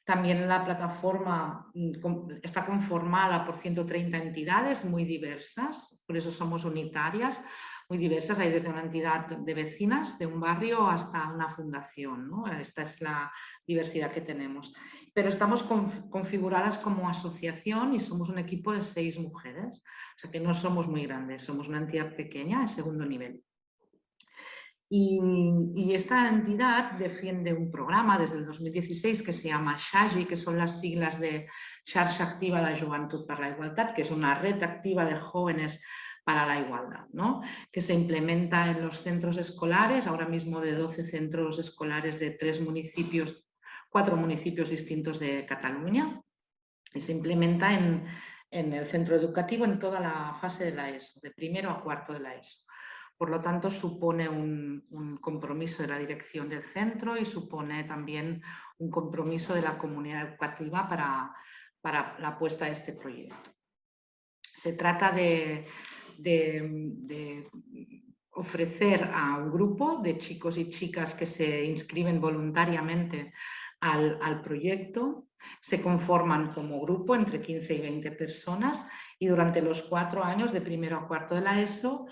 También la plataforma mm, está conformada por 130 entidades muy diversas, por eso somos unitarias, muy diversas. Hay desde una entidad de vecinas de un barrio hasta una fundación. Esta es la diversidad que tenemos. Pero estamos configuradas como asociación y somos un equipo de seis mujeres. O sea que no somos muy grandes, somos una entidad pequeña de segundo nivel. Y, esta entidad defiende un programa desde el 2016 que se llama SHAGI, que son las siglas de Xarxa Activa de Juventud para la Igualdad, que es una red activa de jóvenes para la igualdad, ¿no? que se implementa en los centros escolares, ahora mismo de 12 centros escolares de tres municipios, cuatro municipios distintos de Cataluña, y se implementa en, en el centro educativo en toda la fase de la ESO, de primero a cuarto de la ESO. Por lo tanto, supone un, compromiso de la dirección del centro y supone también un compromiso de la comunidad educativa para, la apuesta de este proyecto. Se trata de, ofrecer a un grupo de chicos y chicas que se inscriben voluntariamente al, al, proyecto. Se conforman como grupo entre 15 y 20 personas y durante los cuatro años de primero a cuarto de la ESO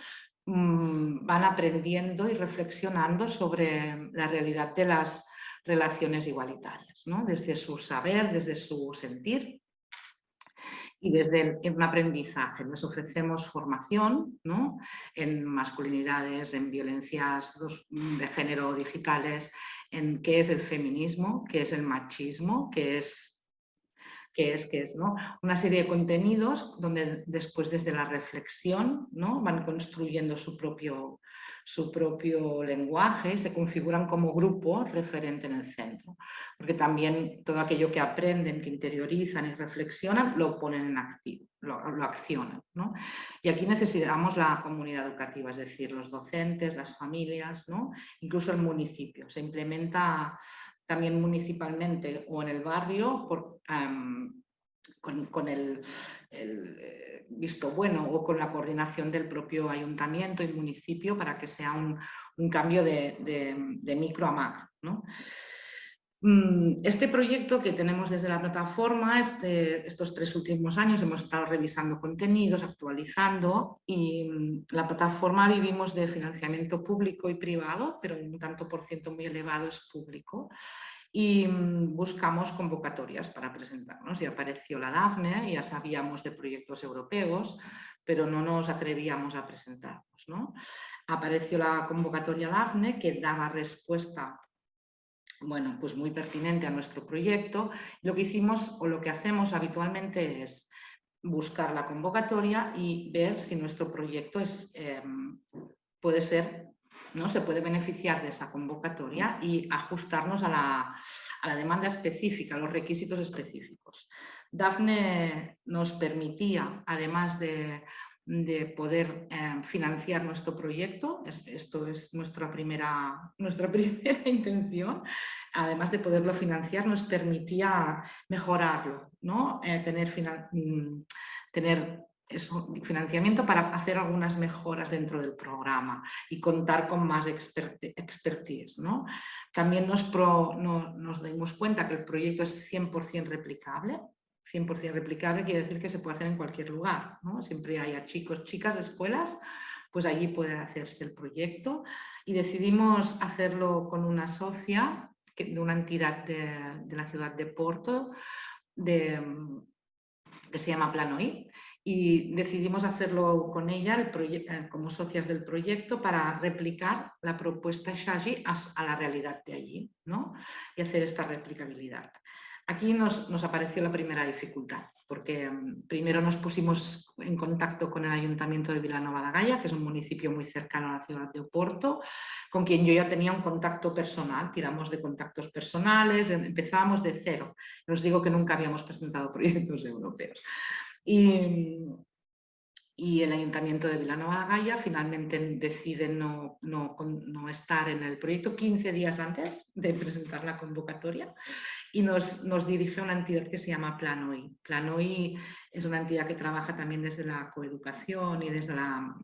Mm, van aprendiendo y reflexionando sobre la realidad de las relaciones igualitarias, ¿no? desde su saber, desde su sentir y desde un aprendizaje. Les ofrecemos formación ¿no? en masculinidades, en violencias de género digitales, en qué es el feminismo, qué es el machismo, qué es que es, que es ¿no? una serie de contenidos donde después desde la reflexión ¿no? van construyendo su propio, su propio lenguaje, se configuran como grupo referente en el centro, porque también todo aquello que aprenden, que interiorizan y reflexionan, lo ponen en activo, lo, accionan. ¿no? Y aquí necesitamos la comunidad educativa, es decir, los docentes, las familias, ¿no? incluso el municipio. Se implementa también municipalmente o en el barrio por, con, el, eh, visto bueno o con la coordinación del propio ayuntamiento y municipio para que sea un, cambio de, micro a macro. Mm, este proyecto que tenemos desde la plataforma, este, estos tres últimos años hemos estado revisando contenidos, actualizando y mm, la plataforma vivimos de financiamiento público y privado, pero un tanto por ciento muy elevado es público y mm, buscamos convocatorias para presentarnos y apareció la DAFNE, ya sabíamos de proyectos europeos, pero no nos atrevíamos a presentarnos. ¿no? Apareció la convocatoria DAFNE que daba respuesta bueno, pues muy pertinente a nuestro proyecto. Lo que hicimos o lo que hacemos habitualmente es buscar la convocatoria y ver si nuestro proyecto es, em, puede ser, ¿no? se puede beneficiar de esa convocatoria y ajustarnos a la, a la demanda específica, a los requisitos específicos. DAFNE nos permitía, además de de poder eh, financiar nuestro proyecto. esto es nuestra primera, nuestra primera intención. Además de poderlo financiar, nos permitía mejorarlo, ¿no? Eh, tener, mm, tener financiamiento para hacer algunas mejoras dentro del programa y contar con más expertise. ¿no? También nos, nos dimos cuenta que el proyecto es 100% replicable, 100% replicable quiere decir que se puede hacer en cualquier lugar. ¿no? Siempre hay chicos, chicas escuelas, pues allí puede hacerse el proyecto. Y decidimos hacerlo con una socia de una entidad de, la ciudad de Porto, que se llama Planoí, y decidimos hacerlo con ella el como socias del proyecto para replicar la propuesta Shaji a, la realidad de allí ¿no? y hacer esta replicabilidad. Aquí nos, apareció la primera dificultad, porque mm, primero nos pusimos en contacto con el Ayuntamiento de Vilanova da Gaia, que es un municipio muy cercano a la ciudad de Oporto, con quien yo ya tenía un contacto personal, tiramos de contactos personales, em, empezábamos de cero. Os digo que nunca habíamos presentado proyectos europeos. Y, el Ayuntamiento de Vilanova Gaia finalmente decide no, no, no, estar en el proyecto 15 días antes de presentar la convocatoria y nos, nos dirige a una entidad que se llama Planoi. Planoi es una entidad que trabaja también desde la coeducación y desde la,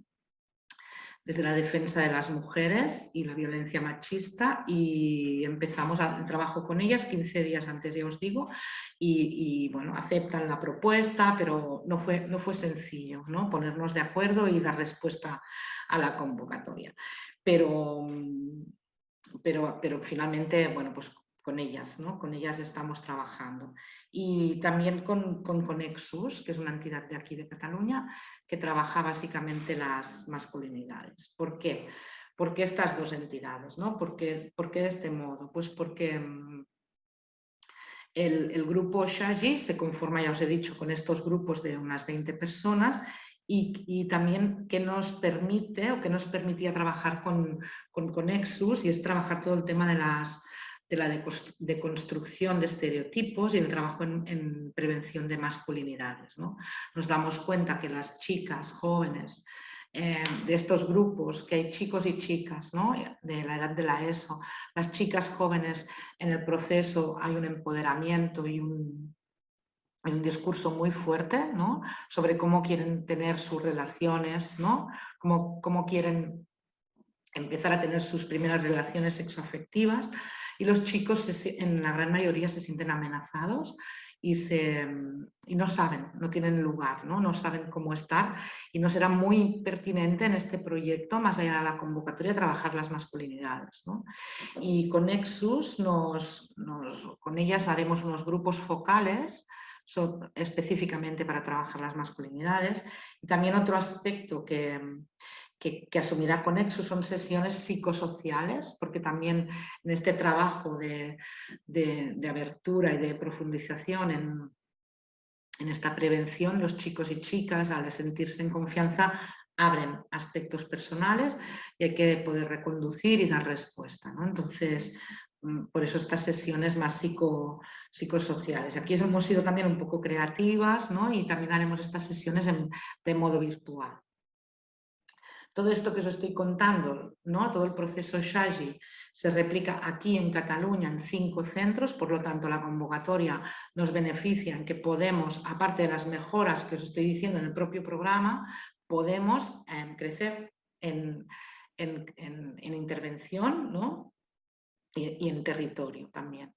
desde la defensa de las mujeres y la violencia machista y empezamos el trabajo con ellas 15 días antes, ya os digo, y, bueno, aceptan la propuesta, pero no fue, no fue sencillo ¿no? ponernos de acuerdo y dar respuesta a la convocatoria. Pero, pero, pero finalmente, bueno, pues con ellas, ¿no? con ellas estamos trabajando. Y también con, con Conexus, que es una entidad de aquí de Cataluña, que trabaja básicamente las masculinidades. ¿Por qué? ¿Por qué estas dos entidades? ¿no? ¿Por, qué, de este modo? Pues porque mm, el, grupo Shaji se conforma, ya os he dicho, con estos grupos de unas 20 personas y, y, también que nos permite o que nos permitía trabajar con, con y es trabajar todo el tema de las de la deconstrucción de estereotipos y el trabajo en, prevención de masculinidades. ¿no? Nos damos cuenta que las chicas jóvenes eh, de estos grupos, que hay chicos y chicas ¿no? de la edad de la ESO, las chicas jóvenes en el proceso hay un empoderamiento y un, un discurso muy fuerte ¿no? sobre cómo quieren tener sus relaciones, ¿no? cómo, cómo quieren empezar a tener sus primeras relaciones sexoafectivas y los chicos en la gran mayoría se sienten amenazados y, se, y no saben, no tienen lugar, ¿no? no saben cómo estar y nos será muy pertinente en este proyecto, más allá de la convocatoria, trabajar las masculinidades. ¿no? Y con Nexus, nos, con ellas haremos unos grupos focales específicamente para trabajar las masculinidades y también otro aspecto que, que, asumirá Conexo son sesiones psicosociales, porque también en este trabajo de, abertura y de profundización en, en, esta prevención, los chicos y chicas, al sentirse en confianza, abren aspectos personales y hay que poder reconducir y dar respuesta. Entonces, mm, por eso estas sesiones más psico, psicosociales. Aquí hemos sido también un poco creativas y también haremos estas sesiones de modo virtual. Todo esto que os estoy contando, ¿no? todo el proceso Shagi, se replica aquí en Cataluña en cinco centros, por lo tanto la convocatoria nos beneficia en que podemos, aparte de las mejoras que os estoy diciendo en el propio programa, podemos em, crecer en, intervención ¿no? y, en territorio también.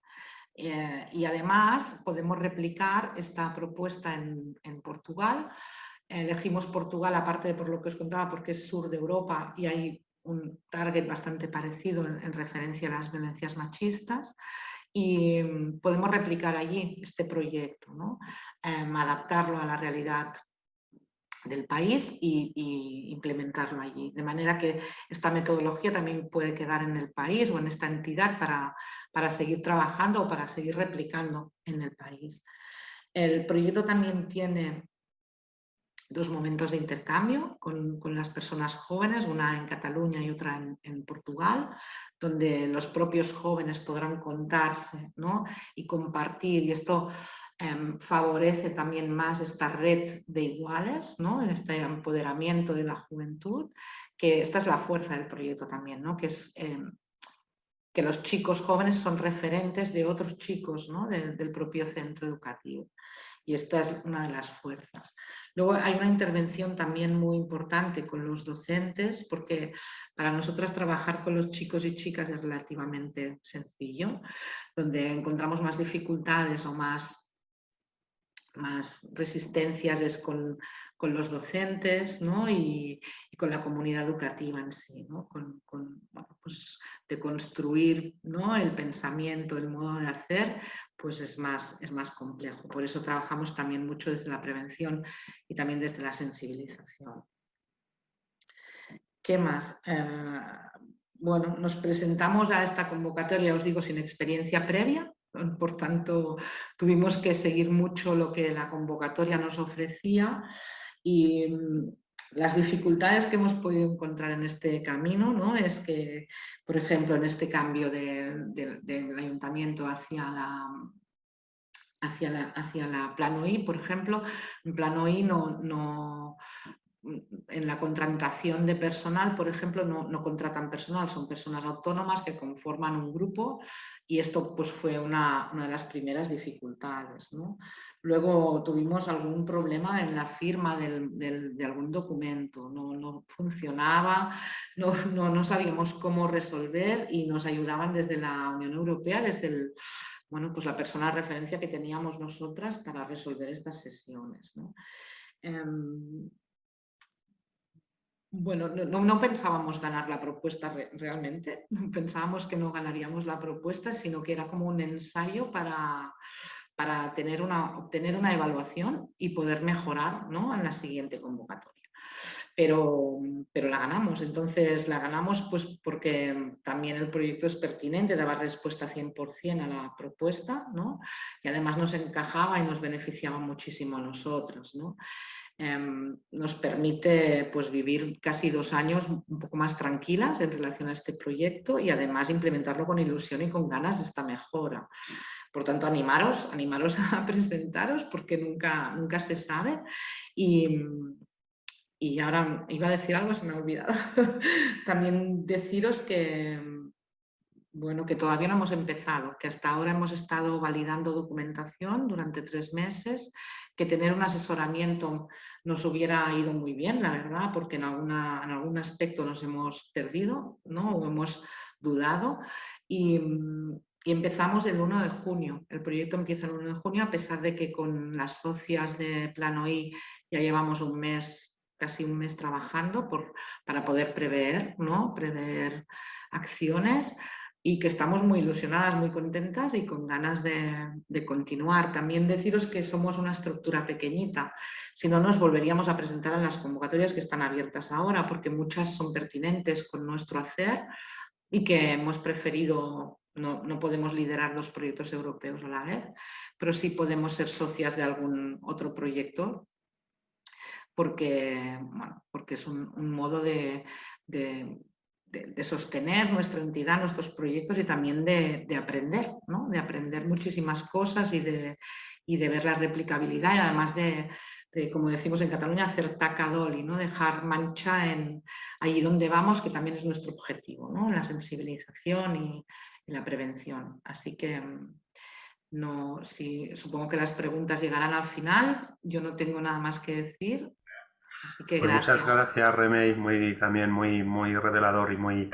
Eh, y además podemos replicar esta propuesta en, Portugal. Elegimos Portugal, aparte de por lo que os contaba, porque es sur de Europa y hay un target bastante parecido en, referencia a las violencias machistas y mm, podemos replicar allí este proyecto. Em, adaptarlo a la realidad del país y, implementarlo allí. De manera que esta metodología también puede quedar en el país o en esta entidad para, para seguir trabajando o para seguir replicando en el país. El proyecto también tiene dos momentos de intercambio con, las personas jóvenes, una en Cataluña y otra en, Portugal, donde los propios jóvenes podrán contarse y compartir. Y esto em, favorece también más esta red de iguales, ¿no? este empoderamiento de la juventud, que esta es la fuerza del proyecto también, ¿no? que es em, que los chicos jóvenes son referentes de otros chicos del propio centro educativo. Y esta es una de las fuerzas. Luego hay una intervención también muy importante con los docentes, porque para nosotras trabajar con los chicos y chicas es relativamente sencillo, donde encontramos más dificultades o más, más resistencias es con, los docentes y, con la comunidad educativa en sí, con, pues de construir ¿no? el pensamiento, el modo de hacer, pues es más, es más complejo. Por eso trabajamos también mucho desde la prevención y también desde la sensibilización. ¿Qué más? Eh, bueno, nos presentamos a esta convocatoria, os digo, sin experiencia previa, por tanto tuvimos que seguir mucho lo que la convocatoria nos ofrecía y las dificultades que hemos podido encontrar en este camino ¿no? es que, por ejemplo, en este cambio del ayuntamiento hacia la, hacia la, hacia la plano I, por ejemplo, en plano I no, no, en la contratación de personal, por ejemplo, no, no, contratan personal, son personas autónomas que conforman un grupo y esto pues, fue una, una de las primeras dificultades. ¿no? Luego tuvimos algún problema en la firma de algún documento, no, funcionaba, no, no, sabíamos cómo resolver y nos ayudaban desde la Unión Europea, desde el, bueno, pues la persona de referencia que teníamos nosotras para resolver estas sesiones. Em, bueno, no, pensábamos ganar la propuesta realmente, pensábamos que no ganaríamos la propuesta, sino que era como un ensayo para, para tener una, obtener una evaluación y poder mejorar ¿no? en la siguiente convocatoria. Pero, pero, la ganamos, entonces la ganamos pues porque también el proyecto es pertinente, daba respuesta 100% a la propuesta ¿no? y además nos encajaba y nos beneficiaba muchísimo a nosotros. ¿no? Em, nos permite pues, vivir casi dos años un poco más tranquilas en relación a este proyecto y además implementarlo con ilusión y con ganas de esta mejora. Por tanto, animaros, animaros a presentaros porque nunca, nunca se sabe. Y, y ahora iba a decir algo, se me ha olvidado. También deciros que, bueno, que todavía no hemos empezado, que hasta ahora hemos estado validando documentación durante tres meses, que tener un asesoramiento nos hubiera ido muy bien, la verdad, porque en, alguna, en algún aspecto nos hemos perdido ¿no? o hemos dudado. Y, y empezamos el 1 de junio. El proyecto empieza el 1 de junio, a pesar de que con las socias de Plano I ya llevamos un mes, casi un mes trabajando para poder prever, ¿no? prever acciones y que estamos muy ilusionadas, muy contentas y con ganas de, de, continuar. También deciros que somos una estructura pequeñita, si no nos volveríamos a presentar en las convocatorias que están abiertas ahora, porque muchas son pertinentes con nuestro hacer y que hemos preferido no, podemos liderar dos proyectos europeos a la vez, pero sí podemos ser socias de algún otro proyecto porque, porque es un, modo de, sostener nuestra entidad, nuestros proyectos y también de, aprender, de aprender muchísimas cosas y de, y de ver la replicabilidad y además de, como decimos en Cataluña, hacer tacadoli, ¿no? dejar mancha en allí donde vamos, que también es nuestro objetivo, ¿no? la sensibilización y, la prevención. Así que no, si, supongo que las preguntas llegarán al final, yo no tengo nada más que decir. Pues muchas gracias, Remey, muy, también muy, muy revelador y muy,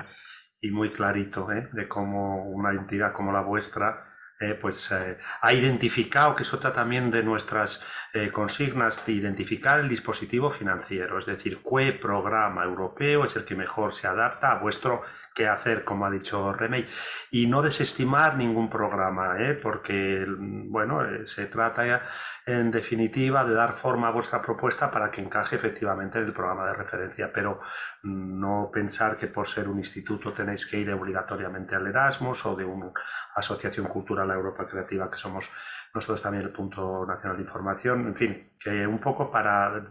y muy clarito ¿eh? de cómo una entidad como la vuestra eh, pues eh, ha identificado, que es otra también de nuestras eh, consignas, de identificar el dispositivo financiero, es decir, qué programa europeo es el que mejor se adapta a vuestro qué hacer, como ha dicho Remey, y no desestimar ningún programa, porque, bueno, se trata en definitiva, de dar forma a vuestra propuesta para que encaje efectivamente en el programa de referencia, pero no pensar que por ser un instituto tenéis que ir obligatoriamente al Erasmus o de una asociación cultural a Europa Creativa, que somos nosotros también el punto nacional de información, en fin, que un poco para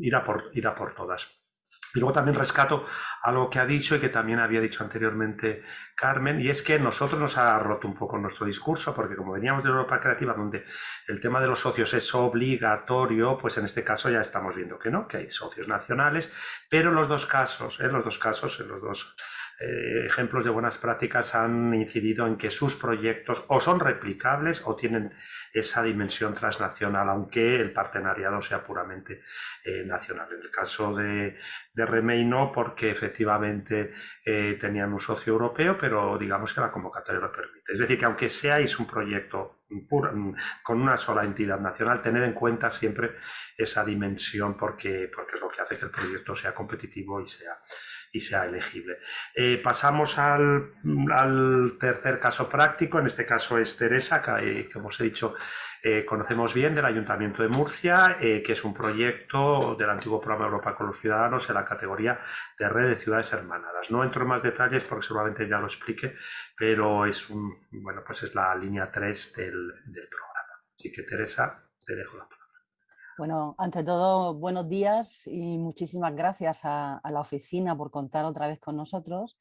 ir a por, ir a por todas. Y luego también rescato algo que ha dicho y que también había dicho anteriormente Carmen, y es que nosotros nos ha roto un poco nuestro discurso, porque como veníamos de Europa Creativa, donde el tema de los socios es obligatorio, pues en este caso ya estamos viendo que no, que hay socios nacionales, pero en los dos casos, en los dos casos, en los dos eh, ejemplos de buenas prácticas han incidido en que sus proyectos o son replicables o tienen esa dimensión transnacional, aunque el partenariado sea puramente eh, nacional. En el caso de, de Remey no, porque efectivamente eh, tenían un socio europeo, pero digamos que la convocatoria lo permite. Es decir, que aunque seáis un proyecto con una sola entidad nacional, tener en cuenta siempre esa dimensión porque, porque es lo que hace que el proyecto sea competitivo y sea, y sea elegible. Eh, pasamos al, tercer caso práctico, en este caso es Teresa, que, como os he dicho, eh, conocemos bien del Ayuntamiento de Murcia, eh, que es un proyecto del antiguo programa Europa con los Ciudadanos en la categoría de red de ciudades hermanadas. No entro en más detalles porque seguramente ya lo explique, pero es, un, bueno, pues es la línea 3 del, del programa. Así que Teresa, te dejo la palabra. Bueno, ante todo, buenos días y muchísimas gracias a, la oficina por contar otra vez con nosotros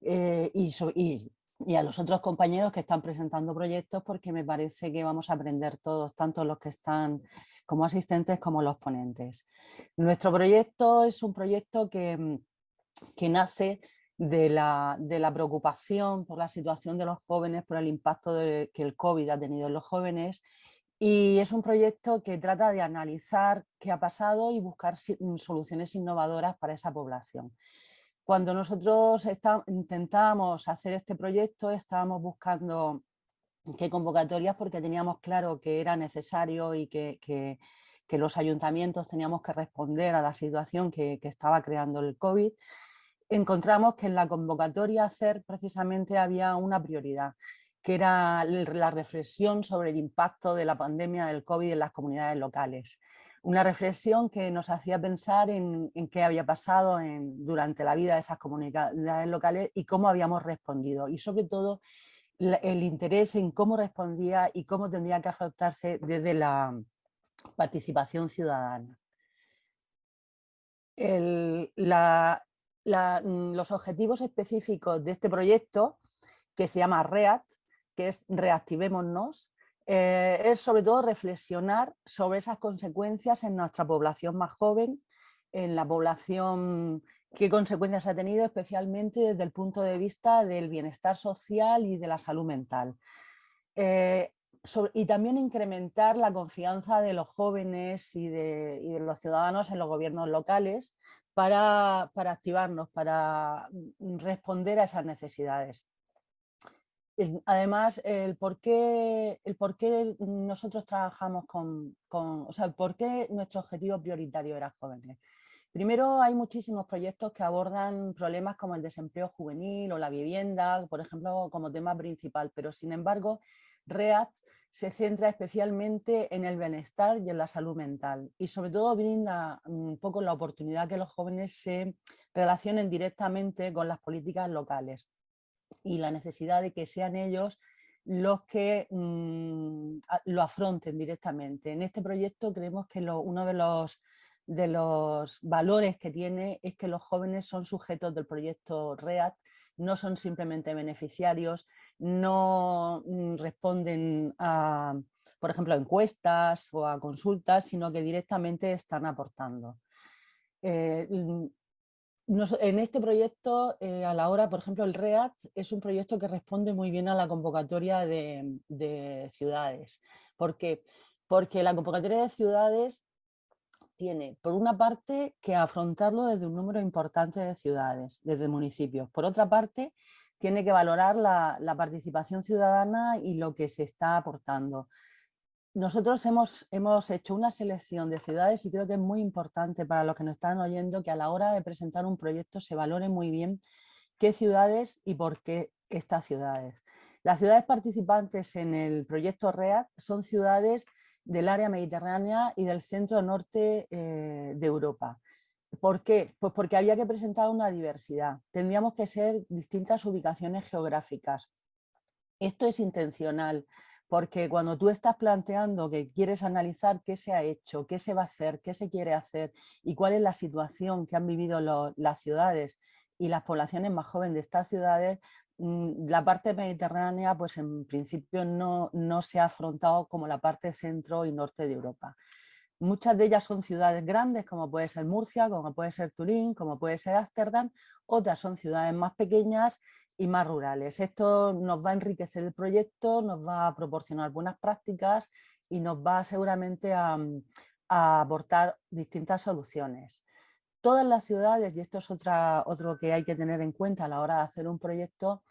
eh, y, a los otros compañeros que están presentando proyectos porque me parece que vamos a aprender todos, tanto los que están como asistentes como los ponentes. Nuestro proyecto es un proyecto que, que nace de la, de la, preocupación por la situación de los jóvenes, por el impacto que el COVID ha tenido en los jóvenes y es un proyecto que trata de analizar qué ha pasado y buscar mm, soluciones innovadoras para esa población. Cuando nosotros intentábamos hacer este proyecto, estábamos buscando qué convocatorias porque teníamos claro que era necesario y que, que, los ayuntamientos teníamos que responder a la situación que, que estaba creando el COVID. Encontramos que en la convocatoria hacer precisamente había una prioridad que era la reflexión sobre el impacto de la pandemia del COVID en las comunidades locales. Una reflexión que nos hacía pensar en, qué había pasado durante la vida de esas comunidades locales y cómo habíamos respondido. Y sobre todo el interés en cómo respondía y cómo tendría que afectarse desde la participación ciudadana. los objetivos específicos de este proyecto, que se llama REAT, que es reactivémonos, eh, es sobre todo reflexionar sobre esas consecuencias en nuestra población más joven, en la población, qué consecuencias ha tenido especialmente desde el punto de vista del bienestar social y de la salud mental. Eh, y también incrementar la confianza de los jóvenes y de, los ciudadanos en los gobiernos locales para, para activarnos, para mm, responder a esas necesidades además, el por, qué, el nosotros trabajamos con, con, o sea, por qué nuestro objetivo prioritario era jóvenes. Primero, hay muchísimos proyectos que abordan problemas como el desempleo juvenil o la vivienda, por ejemplo, como tema principal, pero sin embargo, REACT se centra especialmente en el bienestar y en la salud mental y sobre todo brinda un poco la oportunidad que los jóvenes se relacionen directamente con las políticas locales y la necesidad de que sean ellos los que mm, lo afronten directamente. En este proyecto creemos que uno de los, de los valores que tiene es que los jóvenes son sujetos del proyecto REACT, no son simplemente beneficiarios, no mm, responden a, por ejemplo, encuestas o a consultas, sino que directamente están aportando. Eh, en este proyecto, eh, a la hora, por ejemplo, el REACT es un proyecto que responde muy bien a la convocatoria de, ciudades. ¿Por qué? Porque la convocatoria de ciudades tiene, por una parte, que afrontarlo desde un número importante de ciudades, desde municipios. Por otra parte, tiene que valorar la, la participación ciudadana y lo que se está aportando. Nosotros hemos, hemos hecho una selección de ciudades y creo que es muy importante para los que nos están oyendo que a la hora de presentar un proyecto se valore muy bien qué ciudades y por qué estas ciudades. Las ciudades participantes en el proyecto READ son ciudades del área mediterránea y del centro norte eh, de Europa. ¿Por qué? Pues porque había que presentar una diversidad. Tendríamos que ser distintas ubicaciones geográficas. Esto es intencional porque cuando tú estás planteando que quieres analizar qué se ha hecho, qué se va a hacer, qué se quiere hacer y cuál es la situación que han vivido las ciudades y las poblaciones más jóvenes de estas ciudades, mm, la parte mediterránea pues en principio no, no se ha afrontado como la parte centro y norte de Europa. Muchas de ellas son ciudades grandes, como puede ser Murcia, como puede ser Turín, como puede ser Ámsterdam. Otras son ciudades más pequeñas y más rurales. Esto nos va a enriquecer el proyecto, nos va a proporcionar buenas prácticas y nos va seguramente a, aportar distintas soluciones. Todas las ciudades, y esto es otra, otro que hay que tener en cuenta a la hora de hacer un proyecto,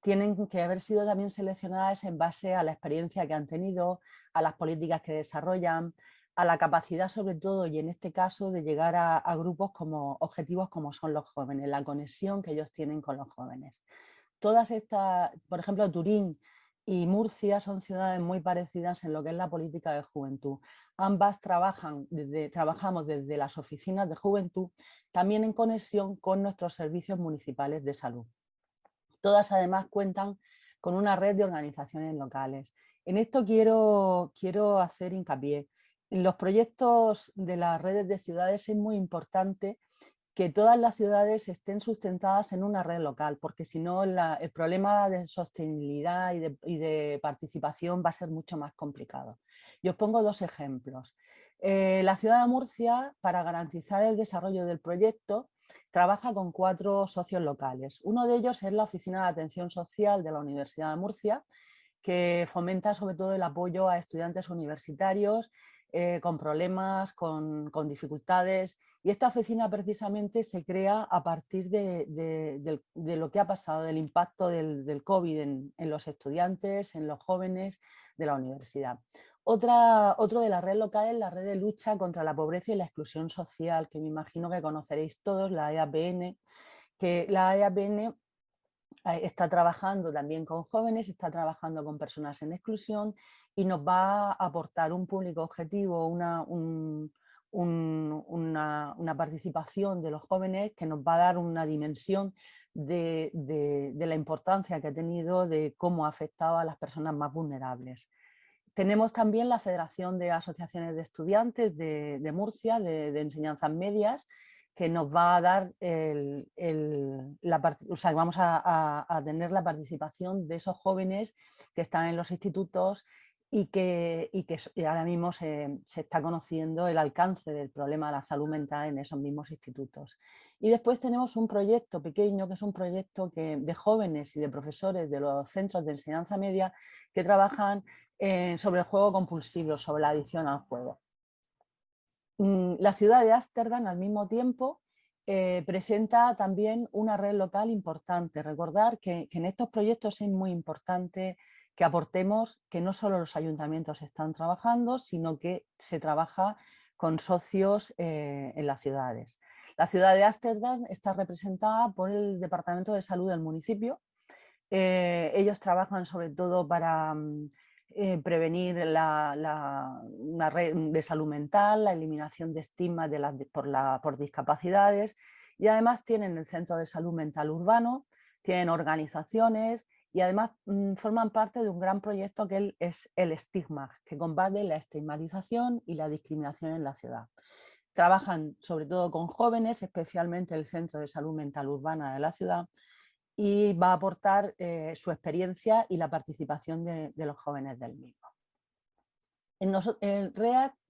tienen que haber sido también seleccionadas en base a la experiencia que han tenido, a las políticas que desarrollan, a la capacidad sobre todo, y en este caso, de llegar a, a grupos como objetivos como son los jóvenes, la conexión que ellos tienen con los jóvenes todas estas, por ejemplo, Turín y Murcia son ciudades muy parecidas en lo que es la política de juventud. Ambas trabajan trabajamos desde las oficinas de juventud, también en conexión con nuestros servicios municipales de salud. Todas además cuentan con una red de organizaciones locales. En esto quiero, quiero hacer hincapié. En los proyectos de las redes de ciudades es muy importante que todas las ciudades estén sustentadas en una red local, porque si no el problema de sostenibilidad y de, participación va a ser mucho más complicado. Y os pongo dos ejemplos. Eh, la ciudad de Murcia, para garantizar el desarrollo del proyecto, trabaja con cuatro socios locales. Uno de ellos es la Oficina de Atención Social de la Universidad de Murcia, que fomenta sobre todo el apoyo a estudiantes universitarios eh, con problemas, con, dificultades. Y esta oficina precisamente se crea a partir de, lo que ha pasado, del impacto del, COVID en, los estudiantes, en los jóvenes de la universidad. Otra, otro de la red local es la red de lucha contra la pobreza y la exclusión social, que me imagino que conoceréis todos, la EAPN, que la EAPN está trabajando también con jóvenes, está trabajando con personas en exclusión y nos va a aportar un público objetivo, una, una, participación de los jóvenes que nos va a dar una dimensión de, la importancia que ha tenido de cómo ha afectado a las personas más vulnerables. Tenemos también la Federación de Asociaciones de Estudiantes de, Murcia, de, enseñanzas medias, que nos va a dar el, vamos a, tener la participación de esos jóvenes que están en los institutos y que, y que ahora mismo se, está conociendo el alcance del problema de la salud mental en esos mismos institutos. Y después tenemos un proyecto pequeño, que es un proyecto que, de jóvenes y de profesores de los centros de enseñanza media que trabajan eh, sobre el juego compulsivo, sobre la adicción al juego. Mm, la ciudad de Ámsterdam al mismo tiempo eh, presenta también una red local importante. Recordar que, en estos proyectos es muy importante que aportemos que no solo los ayuntamientos están trabajando, sino que se trabaja con socios eh, en las ciudades. La ciudad de Ámsterdam está representada por el Departamento de Salud del municipio. Eh, ellos trabajan sobre todo para mm, eh, prevenir la, una red de salud mental, la eliminación de estigmas de por, por discapacidades y además tienen el Centro de Salud Mental Urbano, tienen organizaciones y además mm, forman parte de un gran proyecto que es el estigma, que combate la estigmatización y la discriminación en la ciudad. Trabajan sobre todo con jóvenes, especialmente el Centro de Salud Mental Urbana de la ciudad, y va a aportar eh, su experiencia y la participación de, los jóvenes del mismo.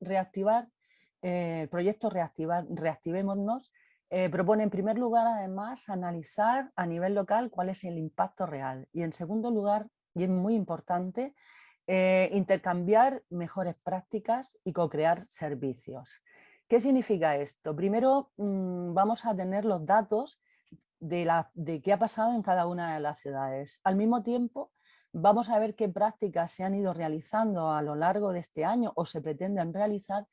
Reactivar, el proyecto Reactivémonos propone en primer lugar además analizar a nivel local cuál es el impacto real y en segundo lugar, y es muy importante, intercambiar mejores prácticas y co-crear servicios. ¿Qué significa esto? Primero mm, vamos a tener los datos de, la, de qué ha pasado en cada una de las ciudades. Al mismo tiempo vamos a ver qué prácticas se han ido realizando a lo largo de este año o se pretenden realizar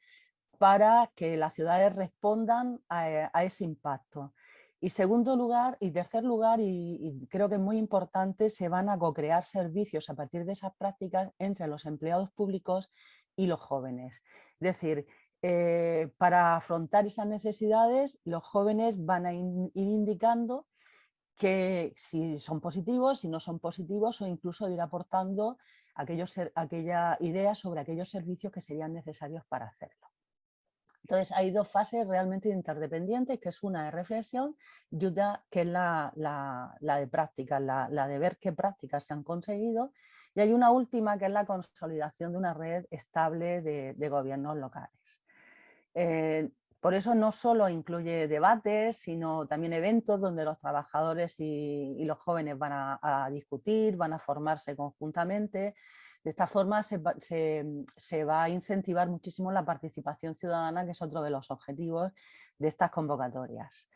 para que las ciudades respondan a, ese impacto. Y segundo lugar, y tercer lugar, y, creo que es muy importante, se van a co-crear servicios a partir de esas prácticas entre los empleados públicos y los jóvenes. Es decir, eh, para afrontar esas necesidades, los jóvenes van a ir indicando que si son positivos, si no son positivos o incluso ir aportando aquellos, aquella idea sobre aquellos servicios que serían necesarios para hacerlo. Entonces hay dos fases realmente interdependientes, que es una de reflexión y otra que es la, de práctica, la, de ver qué prácticas se han conseguido y hay una última que es la consolidación de una red estable de gobiernos locales. Eh, por eso no solo incluye debates, sino también eventos donde los trabajadores y, los jóvenes van a, discutir, van a formarse conjuntamente. De esta forma se, va a incentivar muchísimo la participación ciudadana, que es otro de los objetivos de estas convocatorias.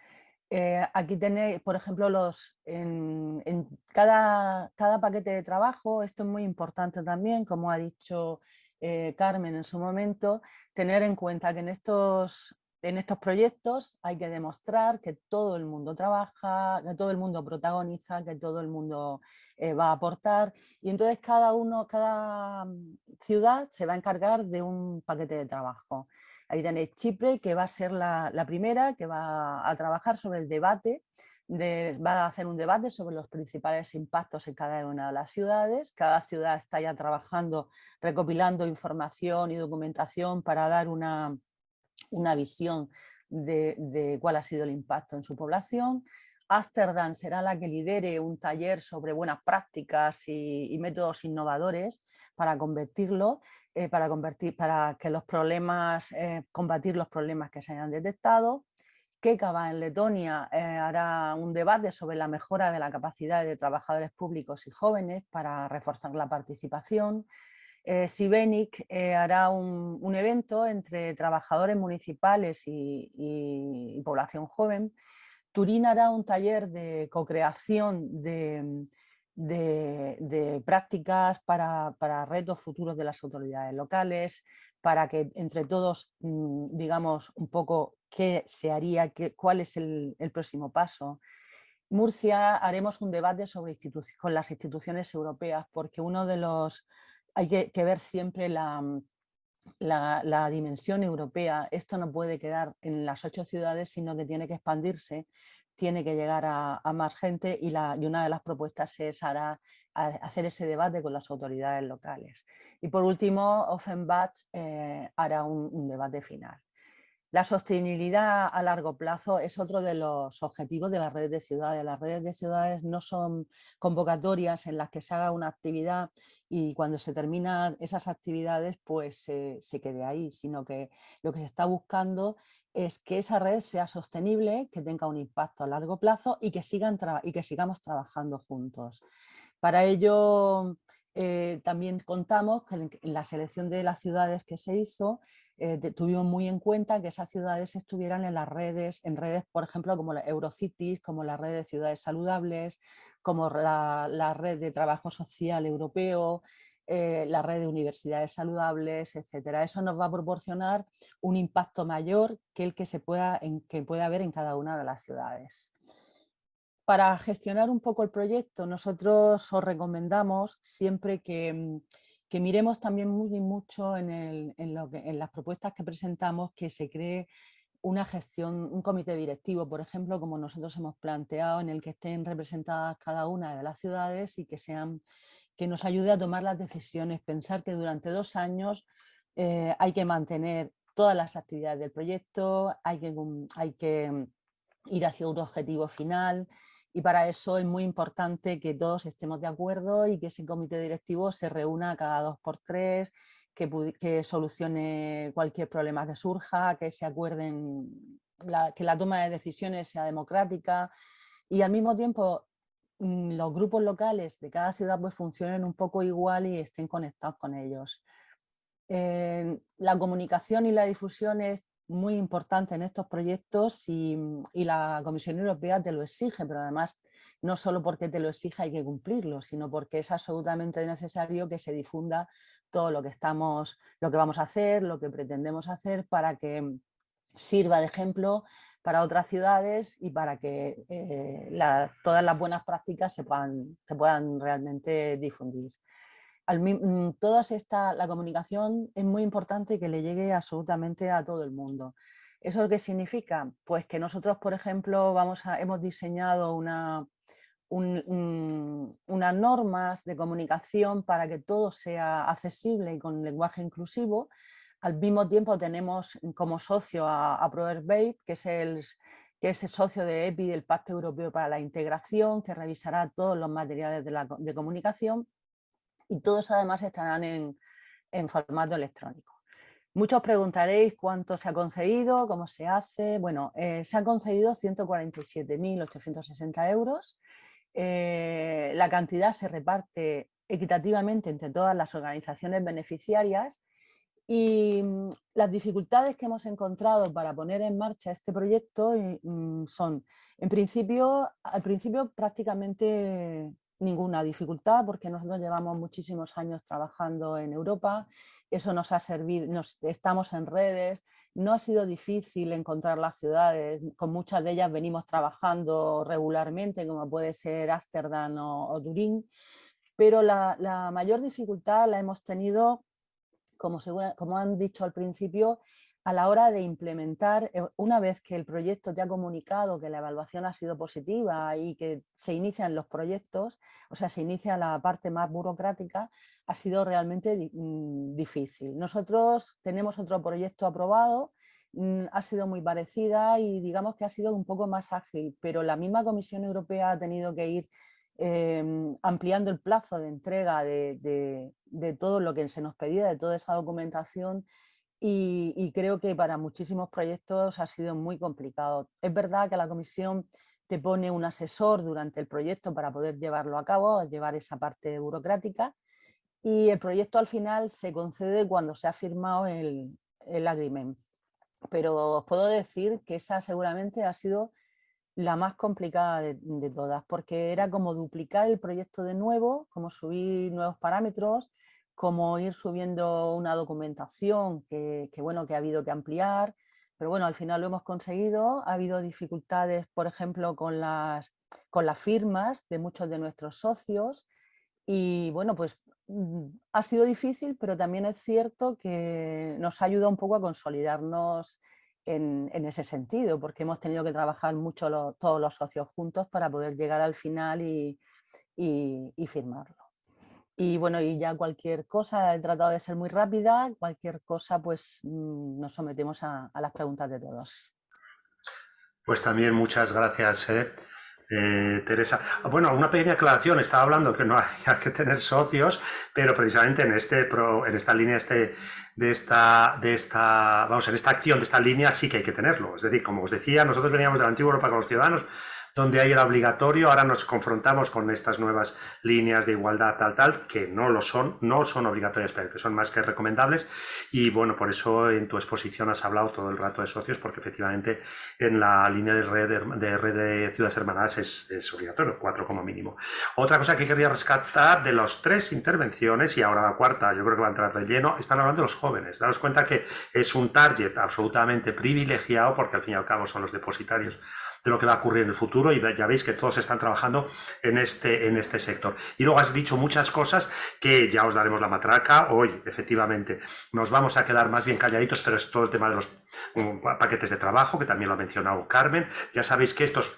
Eh, aquí tenéis, por ejemplo, los, en, cada, cada, paquete de trabajo, esto es muy importante también, como ha dicho eh, Carmen en su momento, tener en cuenta que en estos, en estos proyectos hay que demostrar que todo el mundo trabaja, que todo el mundo protagoniza, que todo el mundo eh, va a aportar y entonces cada uno, cada mm, ciudad se va a encargar de un paquete de trabajo. Ahí tenéis Chipre, que va a ser la, la primera, que va a trabajar sobre el debate va a hacer un debate sobre los principales impactos en cada una de las ciudades. Cada ciudad está ya trabajando, recopilando información y documentación para dar una, una visión de, cuál ha sido el impacto en su población. Ámsterdam será la que lidere un taller sobre buenas prácticas y, métodos innovadores para convertirlo, eh, para, convertir, para que los problemas, eh, combatir los problemas que se hayan detectado. Kekava en Letonia eh, hará un debate sobre la mejora de la capacidad de trabajadores públicos y jóvenes para reforzar la participación. Eh, Sibenik eh, hará un, evento entre trabajadores municipales y, población joven. Turín hará un taller de co-creación de, prácticas para, para, retos futuros de las autoridades locales, para que entre todos, mm, digamos, un poco qué se haría, qué, cuál es el, próximo paso. Murcia haremos un debate sobre con las instituciones europeas porque uno de los... hay que, ver siempre mm, la, dimensión europea. Esto no puede quedar en las ocho ciudades, sino que tiene que expandirse, tiene que llegar a, más gente y, una de las propuestas es hacer ese debate con las autoridades locales. Y por último, Offenbach eh, hará un debate final. La sostenibilidad a largo plazo es otro de los objetivos de las redes de ciudades. Las redes de ciudades no son convocatorias en las que se haga una actividad y cuando se terminan esas actividades pues se quede ahí, sino que lo que se está buscando es que esa red sea sostenible, que tenga un impacto a largo plazo y que, sigan y que sigamos trabajando juntos. Para ello eh, también contamos que en la selección de las ciudades que se hizo eh, tuvimos muy en cuenta que esas ciudades estuvieran en las redes, en redes por ejemplo como la Eurocities, como la red de ciudades saludables, como la, red de trabajo social europeo, eh, la red de universidades saludables, etcétera. Eso nos va a proporcionar un impacto mayor que el que, se pueda, que puede haber en cada una de las ciudades. Para gestionar un poco el proyecto, nosotros os recomendamos siempre que, mm, miremos también muy mucho en, las propuestas que presentamos que se cree una gestión, un comité directivo, por ejemplo, como nosotros hemos planteado, en el que estén representadas cada una de las ciudades y que, sean, que nos ayude a tomar las decisiones. Pensar que durante dos años eh, hay que mantener todas las actividades del proyecto, hay que, hay que mm, ir hacia un objetivo final, y para eso es muy importante que todos estemos de acuerdo y que ese comité directivo se reúna cada dos por tres que, solucione cualquier problema que surja, que se acuerden, que la toma de decisiones sea democrática y al mismo tiempo mm, los grupos locales de cada ciudad pues funcionen un poco igual y estén conectados con ellos. la comunicación y la difusión es muy importante en estos proyectos y, y, la Comisión Europea te lo exige, pero además no solo porque te lo exige hay que cumplirlo, sino porque es absolutamente necesario que se difunda todo lo que, estamos, lo que vamos a hacer, lo que pretendemos hacer para que sirva de ejemplo para otras ciudades y para que eh, todas las buenas prácticas se puedan, se puedan realmente difundir. Al, mm, todas esta, la comunicación es muy importante que le llegue absolutamente a todo el mundo. ¿Eso qué significa? Pues que nosotros, por ejemplo, vamos a, hemos diseñado una, unas normas de comunicación para que todo sea accesible y con lenguaje inclusivo. Al mismo tiempo tenemos como socio a, a que es el que es el socio de EPI del Pacto Europeo para la Integración, que revisará todos los materiales de comunicación y todos además estarán en, en formato electrónico. Muchos preguntaréis cuánto se ha concedido, cómo se hace. Bueno, eh, se han concedido 147.860 euros eh, la cantidad se reparte equitativamente entre todas las organizaciones beneficiarias y mm, las dificultades que hemos encontrado para poner en marcha este proyecto mm, son, en principio, al principio prácticamente ninguna dificultad porque nosotros llevamos muchísimos años trabajando en Europa, eso nos ha servido, nos, estamos en redes, no ha sido difícil encontrar las ciudades, con muchas de ellas venimos trabajando regularmente como puede ser Ámsterdam o, Turín, pero la, la mayor dificultad la hemos tenido como, como, han dicho al principio, a la hora de implementar, eh, una vez que el proyecto te ha comunicado que la evaluación ha sido positiva y que se inician los proyectos, o sea, se inicia la parte más burocrática, ha sido realmente mm, difícil. Nosotros tenemos otro proyecto aprobado, mm, ha sido muy parecida y digamos que ha sido un poco más ágil, pero la misma Comisión Europea ha tenido que ir em, ampliando el plazo de entrega de todo lo que se nos pedía, de toda esa documentación y, creo que para muchísimos proyectos ha sido muy complicado. Es verdad que la comisión te pone un asesor durante el proyecto para poder llevarlo a cabo, llevar esa parte burocrática y el proyecto al final se concede cuando se ha firmado el, el agreement. Pero os puedo decir que esa seguramente ha sido la más complicada de, de, todas, porque era como duplicar el proyecto de nuevo, como subir nuevos parámetros, como ir subiendo una documentación que, bueno, que ha habido que ampliar, pero bueno, al final lo hemos conseguido. Ha habido dificultades, por ejemplo, con las, con las firmas de muchos de nuestros socios y bueno, pues mm, ha sido difícil, pero también es cierto que nos ha ayudado un poco a consolidarnos en, ese sentido, porque hemos tenido que trabajar mucho todos los socios juntos para poder llegar al final y firmarlo. Y bueno, y ya cualquier cosa, he tratado de ser muy rápida, cualquier cosa pues mm, nos sometemos a, las preguntas de todos. Pues también muchas gracias, ¿eh? Eh, Teresa. Ah, bueno, una pequeña aclaración, estaba hablando que no hay, que tener socios, pero precisamente en, este en esta línea este, de, esta, de esta, vamos, en esta acción de esta línea sí que hay que tenerlo. Es decir, como os decía, nosotros veníamos de la antigua Europa con los ciudadanos, donde ahí era obligatorio, ahora nos confrontamos con estas nuevas líneas de igualdad tal tal, que no lo son, no son obligatorias, pero que son más que recomendables y bueno, por eso en tu exposición has hablado todo el rato de socios, porque efectivamente en la línea de red de, red de ciudades hermanadas es, es, obligatorio, cuatro como mínimo. Otra cosa que quería rescatar de las tres intervenciones, y ahora la cuarta yo creo que va a entrar de lleno, están hablando de los jóvenes. Daros cuenta que es un target absolutamente privilegiado, porque al fin y al cabo son los depositarios de lo que va a ocurrir en el futuro y ya veis que todos están trabajando en este, en este sector. Y luego has dicho muchas cosas que ya os daremos la matraca hoy, efectivamente. Nos vamos a quedar más bien calladitos, pero es todo el tema de los um, paquetes de trabajo, que también lo ha mencionado Carmen. Ya sabéis que estos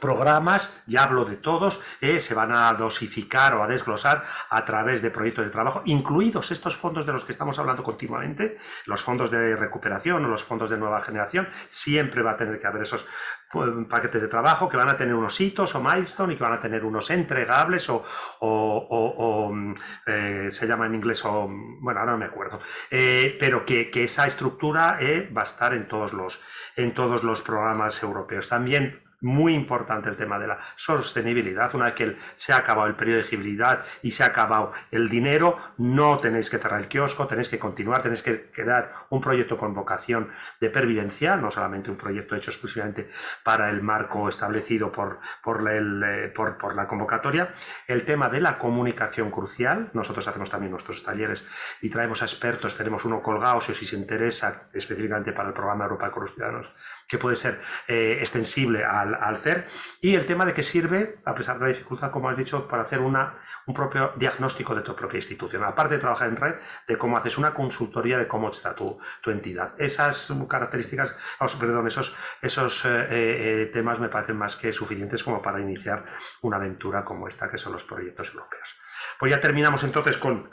programas, ya hablo de todos, eh, se van a dosificar o a desglosar a través de proyectos de trabajo, incluidos estos fondos de los que estamos hablando continuamente, los fondos de recuperación o los fondos de nueva generación, siempre va a tener que haber esos pues, paquetes de trabajo que van a tener unos hitos o milestone y que van a tener unos entregables o, mm, eh, se llama en inglés o, bueno, ahora no me acuerdo, eh, pero que, esa estructura va a estar en todos los en todos los programas europeos. También muy importante el tema de la sostenibilidad. Una vez que se ha acabado el periodo de elegibilidad y se ha acabado el dinero, no tenéis que cerrar el kiosco, tenéis que continuar, tenéis que crear un proyecto con vocación de pervivencia, no solamente un proyecto hecho exclusivamente para el marco establecido por, por, el, eh, por, por la convocatoria. El tema de la comunicación crucial, nosotros hacemos también nuestros talleres y traemos a expertos, tenemos uno colgado si os interesa específicamente para el programa Europa con los Ciudadanos que puede ser eh, extensible al, al, CER, y el tema de que sirve, a pesar de la dificultad, como has dicho, para hacer una, un propio diagnóstico de tu propia institución. Aparte de trabajar en red, de cómo haces una consultoría de cómo está tu, tu entidad. Esas características, perdón, esos, esos eh, eh, temas me parecen más que suficientes como para iniciar una aventura como esta, que son los proyectos europeos. Pues ya terminamos entonces con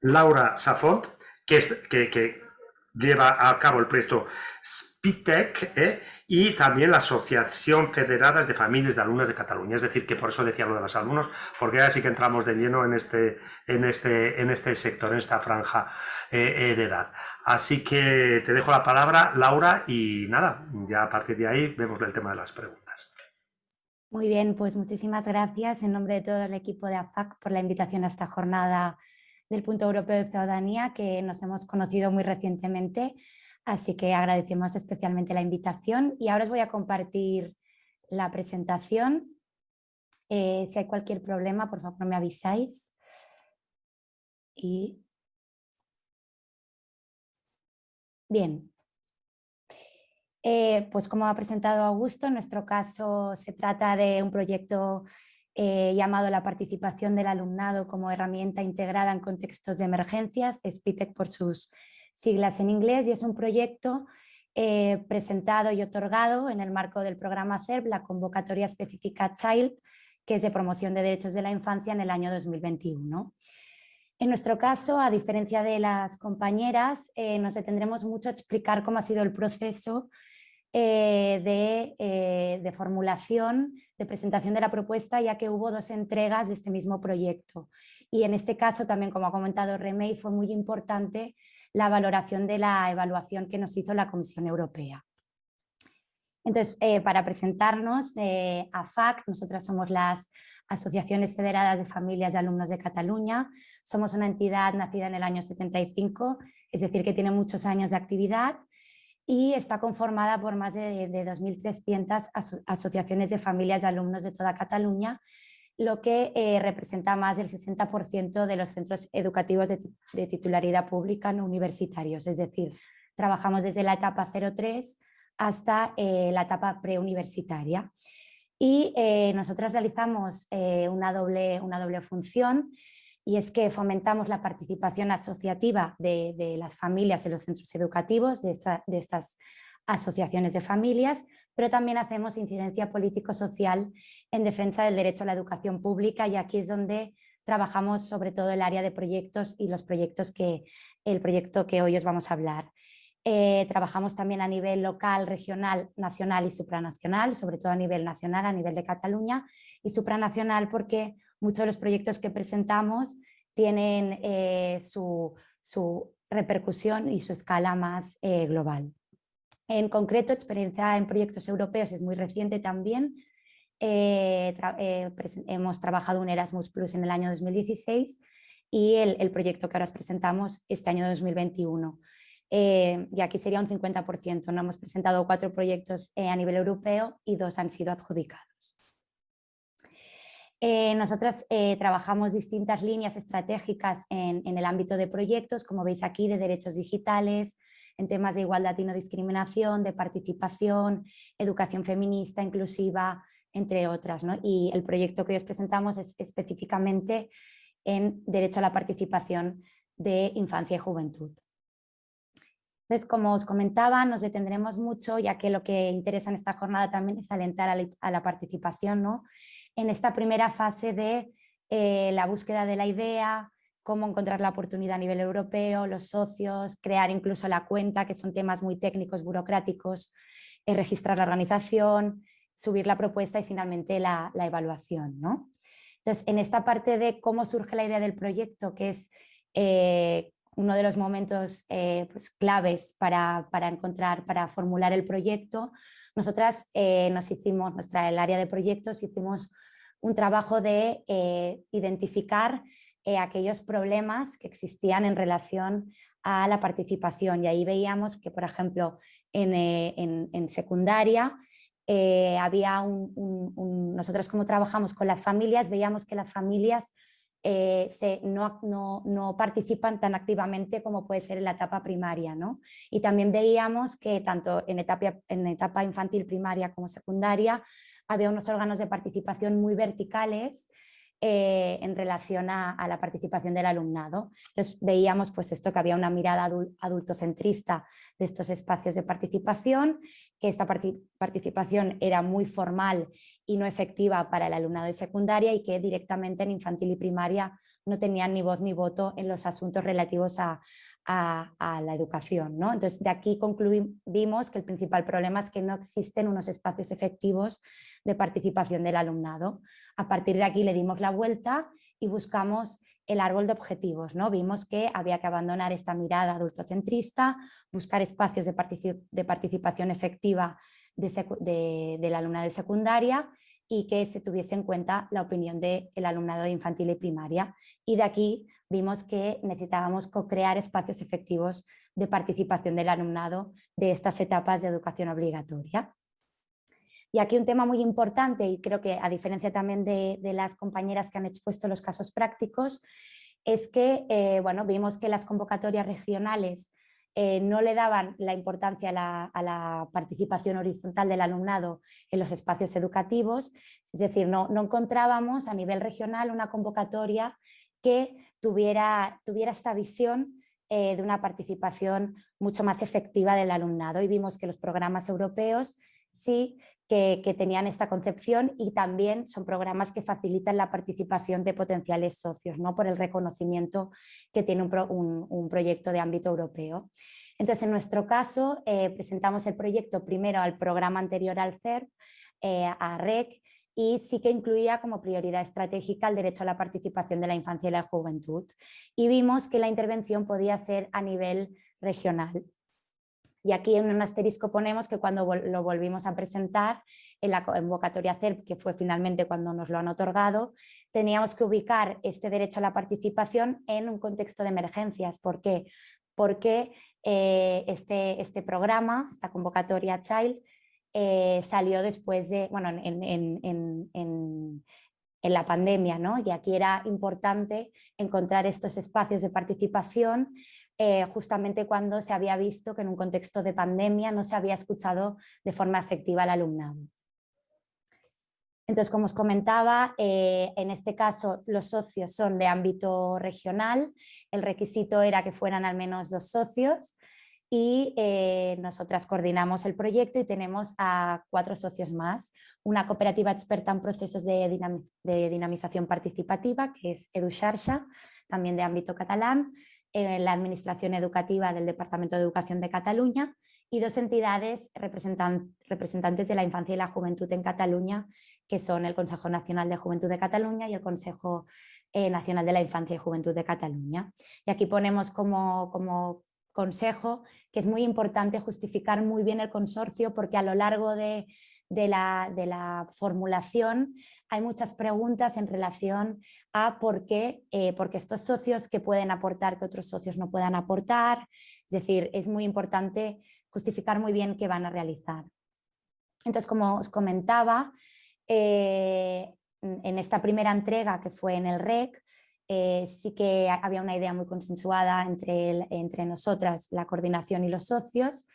Laura Safont, que, que, que lleva a cabo el proyecto SPITEC ¿eh? y también la Asociación Federadas de Familias de Alumnos de Cataluña. Es decir, que por eso decía lo de los alumnos, porque ahora sí que entramos de lleno en este, en este, en este sector, en esta franja eh, eh, de edad. Así que te dejo la palabra, Laura, y nada, ya a partir de ahí vemos el tema de las preguntas. Muy bien, pues muchísimas gracias en nombre de todo el equipo de AFAC por la invitación a esta jornada del Punto Europeo de Ciudadanía que nos hemos conocido muy recientemente, así que agradecemos especialmente la invitación y ahora os voy a compartir la presentación. Eh, si hay cualquier problema, por favor me avisáis. Y... Bien. Eh, pues como ha presentado Augusto, en nuestro caso se trata de un proyecto eh, llamado la participación del alumnado como herramienta integrada en contextos de emergencias, SPITEC por sus siglas en inglés, y es un proyecto eh, presentado y otorgado en el marco del programa CERB, la convocatoria específica Child, que es de promoción de derechos de la infancia en el año 2021. En nuestro caso, a diferencia de las compañeras, eh, nos detendremos mucho a explicar cómo ha sido el proceso eh, eh, de, formulación, de presentación de la propuesta, ya que hubo dos entregas de este mismo proyecto. Y en este caso, también como ha comentado Remey, fue muy importante la valoración de la evaluación que nos hizo la Comisión Europea. Entonces, eh, para presentarnos a FAC, nosotras somos las Asociaciones Federadas de Familias de Alumnos de Cataluña. Somos una entidad nacida en el año 75, es decir, que tiene muchos años de actividad y está conformada por más de, 2.300 asociaciones de familias de alumnos de toda Cataluña, lo que eh, representa más del 60% de los centros educativos de, titularidad pública no universitarios, es decir, trabajamos desde la etapa 03 hasta eh, la etapa preuniversitaria. Y eh, nosotros realizamos una, doble, una doble función, y es que fomentamos la participación asociativa de, las familias en los centros educativos, de, estas asociaciones de familias, pero también hacemos incidencia político-social en defensa del derecho a la educación pública y aquí es donde trabajamos sobre todo el área de proyectos y los proyectos que, el proyecto que hoy os vamos a hablar. Eh, trabajamos también a nivel local, regional, nacional y supranacional, sobre todo a nivel nacional, a nivel de Cataluña y supranacional porque muchos de los proyectos que presentamos tienen eh, su, repercusión y su escala más eh, global. En concreto, experiencia en proyectos europeos es muy reciente también. Eh, hemos trabajado un Erasmus Plus en el año 2016 y el, proyecto que ahora os presentamos este año 2021. y aquí sería un 50%, no hemos presentado cuatro proyectos a nivel europeo y dos han sido adjudicados. Eh, nosotros eh, trabajamos distintas líneas estratégicas en, el ámbito de proyectos, como veis aquí, de derechos digitales, en temas de igualdad y no discriminación, de participación, educación feminista, inclusiva, entre otras. Y el proyecto que hoy os presentamos es específicamente en derecho a la participación de infancia y juventud. Entonces, como os comentaba, nos detendremos mucho, ya que lo que interesa en esta jornada también es alentar a la, participación ¿no? en esta primera fase de eh, la búsqueda de la idea, cómo encontrar la oportunidad a nivel europeo, los socios, crear incluso la cuenta, que son temas muy técnicos, burocráticos, eh, registrar la organización, subir la propuesta y finalmente la, evaluación. ¿no? Entonces, en esta parte de cómo surge la idea del proyecto, que es eh, uno de los momentos eh, pues, claves para, encontrar, para formular el proyecto, nosotras nos hicimos, nuestra, el área de proyectos, hicimos un trabajo de eh, aquellos problemas que existían en relación a la participación y ahí veíamos que, por ejemplo, en, secundaria había un, nosotros como trabajamos con las familias, veíamos que las familias eh, se, no, no, participan tan activamente como puede ser en la etapa primaria. ¿no? Y también veíamos que tanto en etapa, en etapa infantil primaria como secundaria había unos órganos de participación muy verticales eh, en relación a, la participación del alumnado. Entonces veíamos pues esto que había una mirada adultocentrista de estos espacios de participación, que esta participación era muy formal y no efectiva para el alumnado de secundaria y que directamente en infantil y primaria no tenían ni voz ni voto en los asuntos relativos a, a, la educación. ¿no? Entonces, de aquí concluimos que el principal problema es que no existen unos espacios efectivos de participación del alumnado. A partir de aquí le dimos la vuelta y buscamos el árbol de objetivos. ¿no? Vimos que había que abandonar esta mirada adultocentrista, buscar espacios de, de participación efectiva de, de, la alumnado de secundaria y que se tuviese en cuenta la opinión del alumnado de infantil y primaria. Y de aquí vimos que necesitábamos co-crear espacios efectivos de participación del alumnado de estas etapas de educación obligatoria. Y aquí un tema muy importante, y creo que a diferencia también de, las compañeras que han expuesto los casos prácticos, es que eh, bueno, vimos que las convocatorias regionales eh, no le daban la importancia a la, participación horizontal del alumnado en los espacios educativos, es decir, no, no encontrábamos a nivel regional una convocatoria que tuviera, tuviera esta visión eh, de una participación mucho más efectiva del alumnado y vimos que los programas europeos sí que, tenían esta concepción y también son programas que facilitan la participación de potenciales socios ¿no? por el reconocimiento que tiene un, proyecto de ámbito europeo. Entonces, en nuestro caso, eh, presentamos el proyecto primero al programa anterior al CERP, eh, a REC, y sí que incluía como prioridad estratégica el derecho a la participación de la infancia y la juventud. Y vimos que la intervención podía ser a nivel regional. Y aquí en un asterisco ponemos que cuando lo volvimos a presentar en la convocatoria CERP, que fue finalmente cuando nos lo han otorgado, teníamos que ubicar este derecho a la participación en un contexto de emergencias. ¿Por qué? Porque eh, este, este programa, esta convocatoria Child, eh, salió después de, bueno, en, la pandemia, ¿no? Y aquí era importante encontrar estos espacios de participación eh, justamente cuando se había visto que en un contexto de pandemia no se había escuchado de forma efectiva al alumnado. Entonces, como os comentaba, eh, en este caso los socios son de ámbito regional, el requisito era que fueran al menos dos socios, y eh, nosotras coordinamos el proyecto y tenemos a cuatro socios más, una cooperativa experta en procesos de, dinamización participativa que es EduXarxa, también de ámbito catalán, la Administración Educativa del Departamento de Educación de Cataluña y dos entidades representantes de la infancia y la juventud en Cataluña, que son el Consejo Nacional de Juventud de Cataluña y el Consejo eh, Nacional de la Infancia y Juventud de Cataluña. Y aquí ponemos como, como consejo que es muy importante justificar muy bien el consorcio porque a lo largo de, la, formulación hay muchas preguntas en relación a por qué, eh, porque estos socios que pueden aportar que otros socios no puedan aportar, es decir, es muy importante justificar muy bien qué van a realizar. Entonces, como os comentaba, eh, en esta primera entrega que fue en el REC, eh, sí que había una idea muy consensuada entre, entre nosotras, la coordinación y los socios.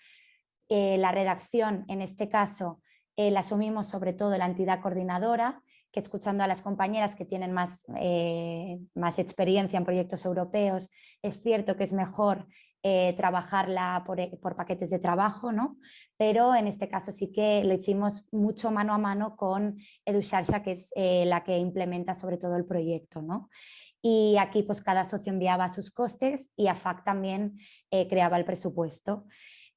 Eh, la redacción, en este caso, eh, la asumimos sobre todo la entidad coordinadora que escuchando a las compañeras que tienen más, eh, más experiencia en proyectos europeos, es cierto que es mejor trabajarla por, por, paquetes de trabajo, ¿no? pero en este caso sí que lo hicimos mucho mano a mano con EduSharsha, que es la que implementa sobre todo el proyecto. ¿no? Y aquí pues cada socio enviaba sus costes y AFAC también creaba el presupuesto.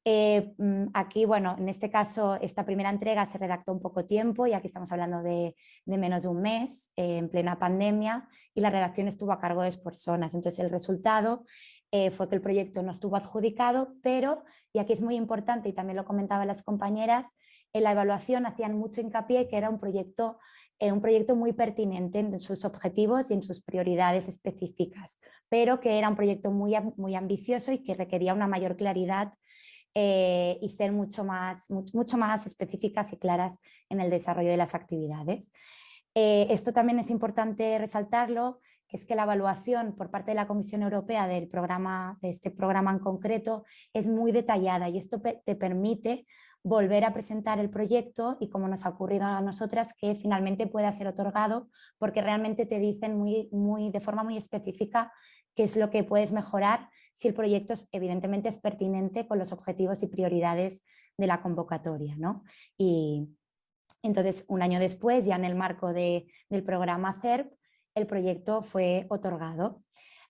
Eh, mm, aquí, bueno, en este caso, esta primera entrega se redactó un poco tiempo y aquí estamos hablando de, menos de un mes, eh, en plena pandemia, y la redacción estuvo a cargo de dos personas. Entonces, el resultado eh, fue que el proyecto no estuvo adjudicado, pero, y aquí es muy importante, y también lo comentaban las compañeras, en la evaluación hacían mucho hincapié que era un proyecto un proyecto muy pertinente en sus objetivos y en sus prioridades específicas, pero que era un proyecto muy, muy ambicioso y que requería una mayor claridad eh, y ser mucho más, mucho, más específicas y claras en el desarrollo de las actividades. Eh, esto también es importante resaltarlo, que es que la evaluación por parte de la Comisión Europea del programa, de este programa en concreto es muy detallada y esto te permite volver a presentar el proyecto y como nos ha ocurrido a nosotras que finalmente pueda ser otorgado porque realmente te dicen muy, muy, de forma muy específica qué es lo que puedes mejorar si el proyecto evidentemente es pertinente con los objetivos y prioridades de la convocatoria. ¿no? Y entonces, un año después, ya en el marco del programa CERP, el proyecto fue otorgado.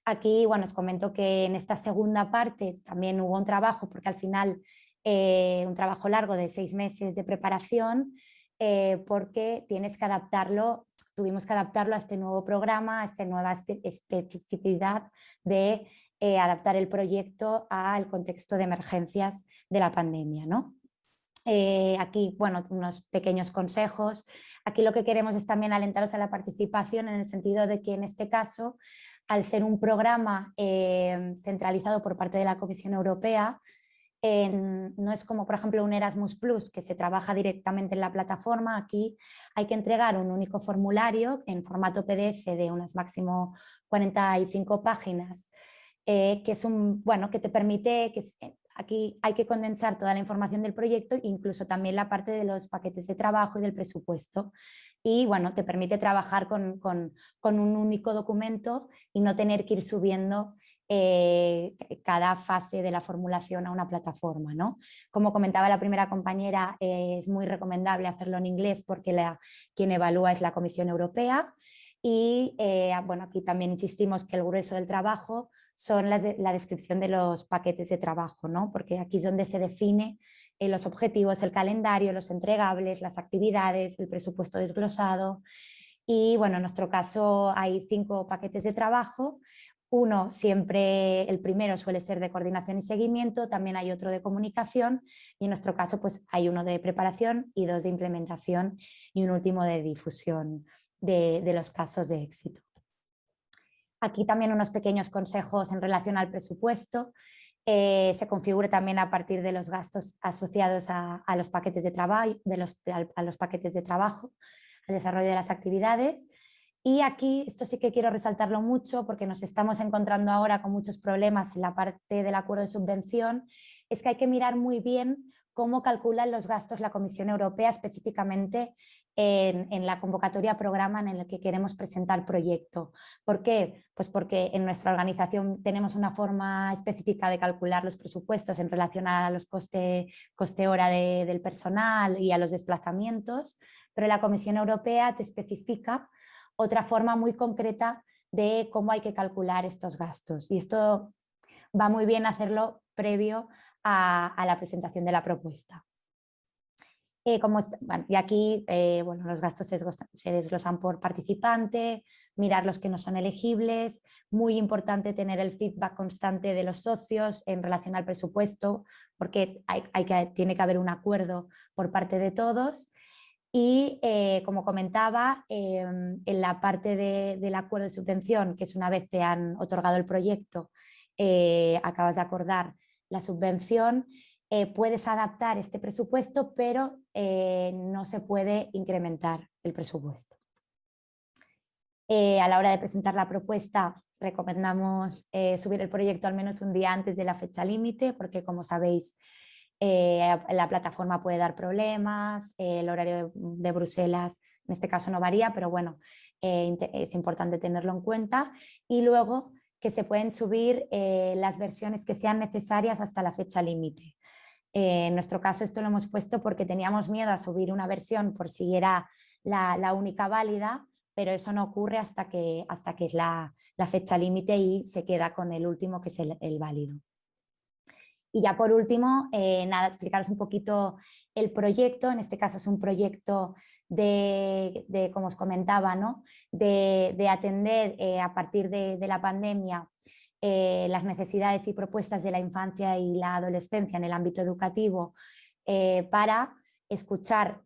Aquí, bueno, os comento que en esta segunda parte también hubo un trabajo, porque al final eh, un trabajo largo de seis meses de preparación, eh, porque tienes que adaptarlo, tuvimos que adaptarlo a este nuevo programa, a esta nueva especificidad de eh, adaptar el proyecto al contexto de emergencias de la pandemia. ¿no? Aquí, bueno, unos pequeños consejos. Aquí lo que queremos es también alentaros a la participación en el sentido de que en este caso, al ser un programa centralizado por parte de la Comisión Europea, no es como por ejemplo un Erasmus Plus que se trabaja directamente en la plataforma, aquí hay que entregar un único formulario en formato PDF de unas máximo 45 páginas eh, que es un, bueno, que te permite, que eh, aquí hay que condensar toda la información del proyecto, incluso también la parte de los paquetes de trabajo y del presupuesto. Y bueno, te permite trabajar con, con, con un único documento y no tener que ir subiendo eh, cada fase de la formulación a una plataforma. ¿no? Como comentaba la primera compañera, es muy recomendable hacerlo en inglés porque quien evalúa es la Comisión Europea. Y bueno, aquí también insistimos que el grueso del trabajo son la, descripción de los paquetes de trabajo, ¿no? porque aquí es donde se define eh, los objetivos, el calendario, los entregables, las actividades, el presupuesto desglosado. Y bueno, en nuestro caso hay cinco paquetes de trabajo. Uno siempre, el primero suele ser de coordinación y seguimiento, también hay otro de comunicación y en nuestro caso pues hay uno de preparación y dos de implementación y un último de difusión de los casos de éxito. Aquí también unos pequeños consejos en relación al presupuesto. Eh, se configura también a partir de los gastos asociados a, los paquetes de trabajo, de los, a los paquetes de trabajo, al desarrollo de las actividades. Y aquí, esto sí que quiero resaltarlo mucho porque nos estamos encontrando ahora con muchos problemas en la parte del acuerdo de subvención, es que hay que mirar muy bien cómo calculan los gastos la Comisión Europea específicamente en, la convocatoria programa en el que queremos presentar proyecto. ¿Por qué? Pues porque en nuestra organización tenemos una forma específica de calcular los presupuestos en relación a los coste, coste hora del personal y a los desplazamientos, pero la Comisión Europea te especifica otra forma muy concreta de cómo hay que calcular estos gastos. Y esto va muy bien hacerlo previo a, la presentación de la propuesta. Eh, y aquí eh, bueno, los gastos se desglosan, por participante, mirar los que no son elegibles, muy importante tener el feedback constante de los socios en relación al presupuesto, porque hay, que, tiene que haber un acuerdo por parte de todos. Y eh, como comentaba, em, en la parte del acuerdo de subvención, que es una vez te han otorgado el proyecto, acabas de acordar la subvención, eh, puedes adaptar este presupuesto, pero eh, no se puede incrementar el presupuesto. Eh, a la hora de presentar la propuesta, recomendamos subir el proyecto al menos un día antes de la fecha límite, porque como sabéis, la plataforma puede dar problemas, el horario de, Bruselas En este caso no varía, pero bueno, eh, es importante tenerlo en cuenta. Y luego que se pueden subir eh, las versiones que sean necesarias hasta la fecha límite. Eh, en nuestro caso esto lo hemos puesto porque teníamos miedo a subir una versión por si era la, única válida, pero eso no ocurre hasta que, hasta que es la, fecha límite y se queda con el último que es el, válido. Y ya por último, nada, explicaros un poquito el proyecto, en este caso es un proyecto de, como os comentaba, ¿no? de, atender eh, a partir de, la pandemia eh, las necesidades y propuestas de la infancia y la adolescencia en el ámbito educativo eh, para escuchar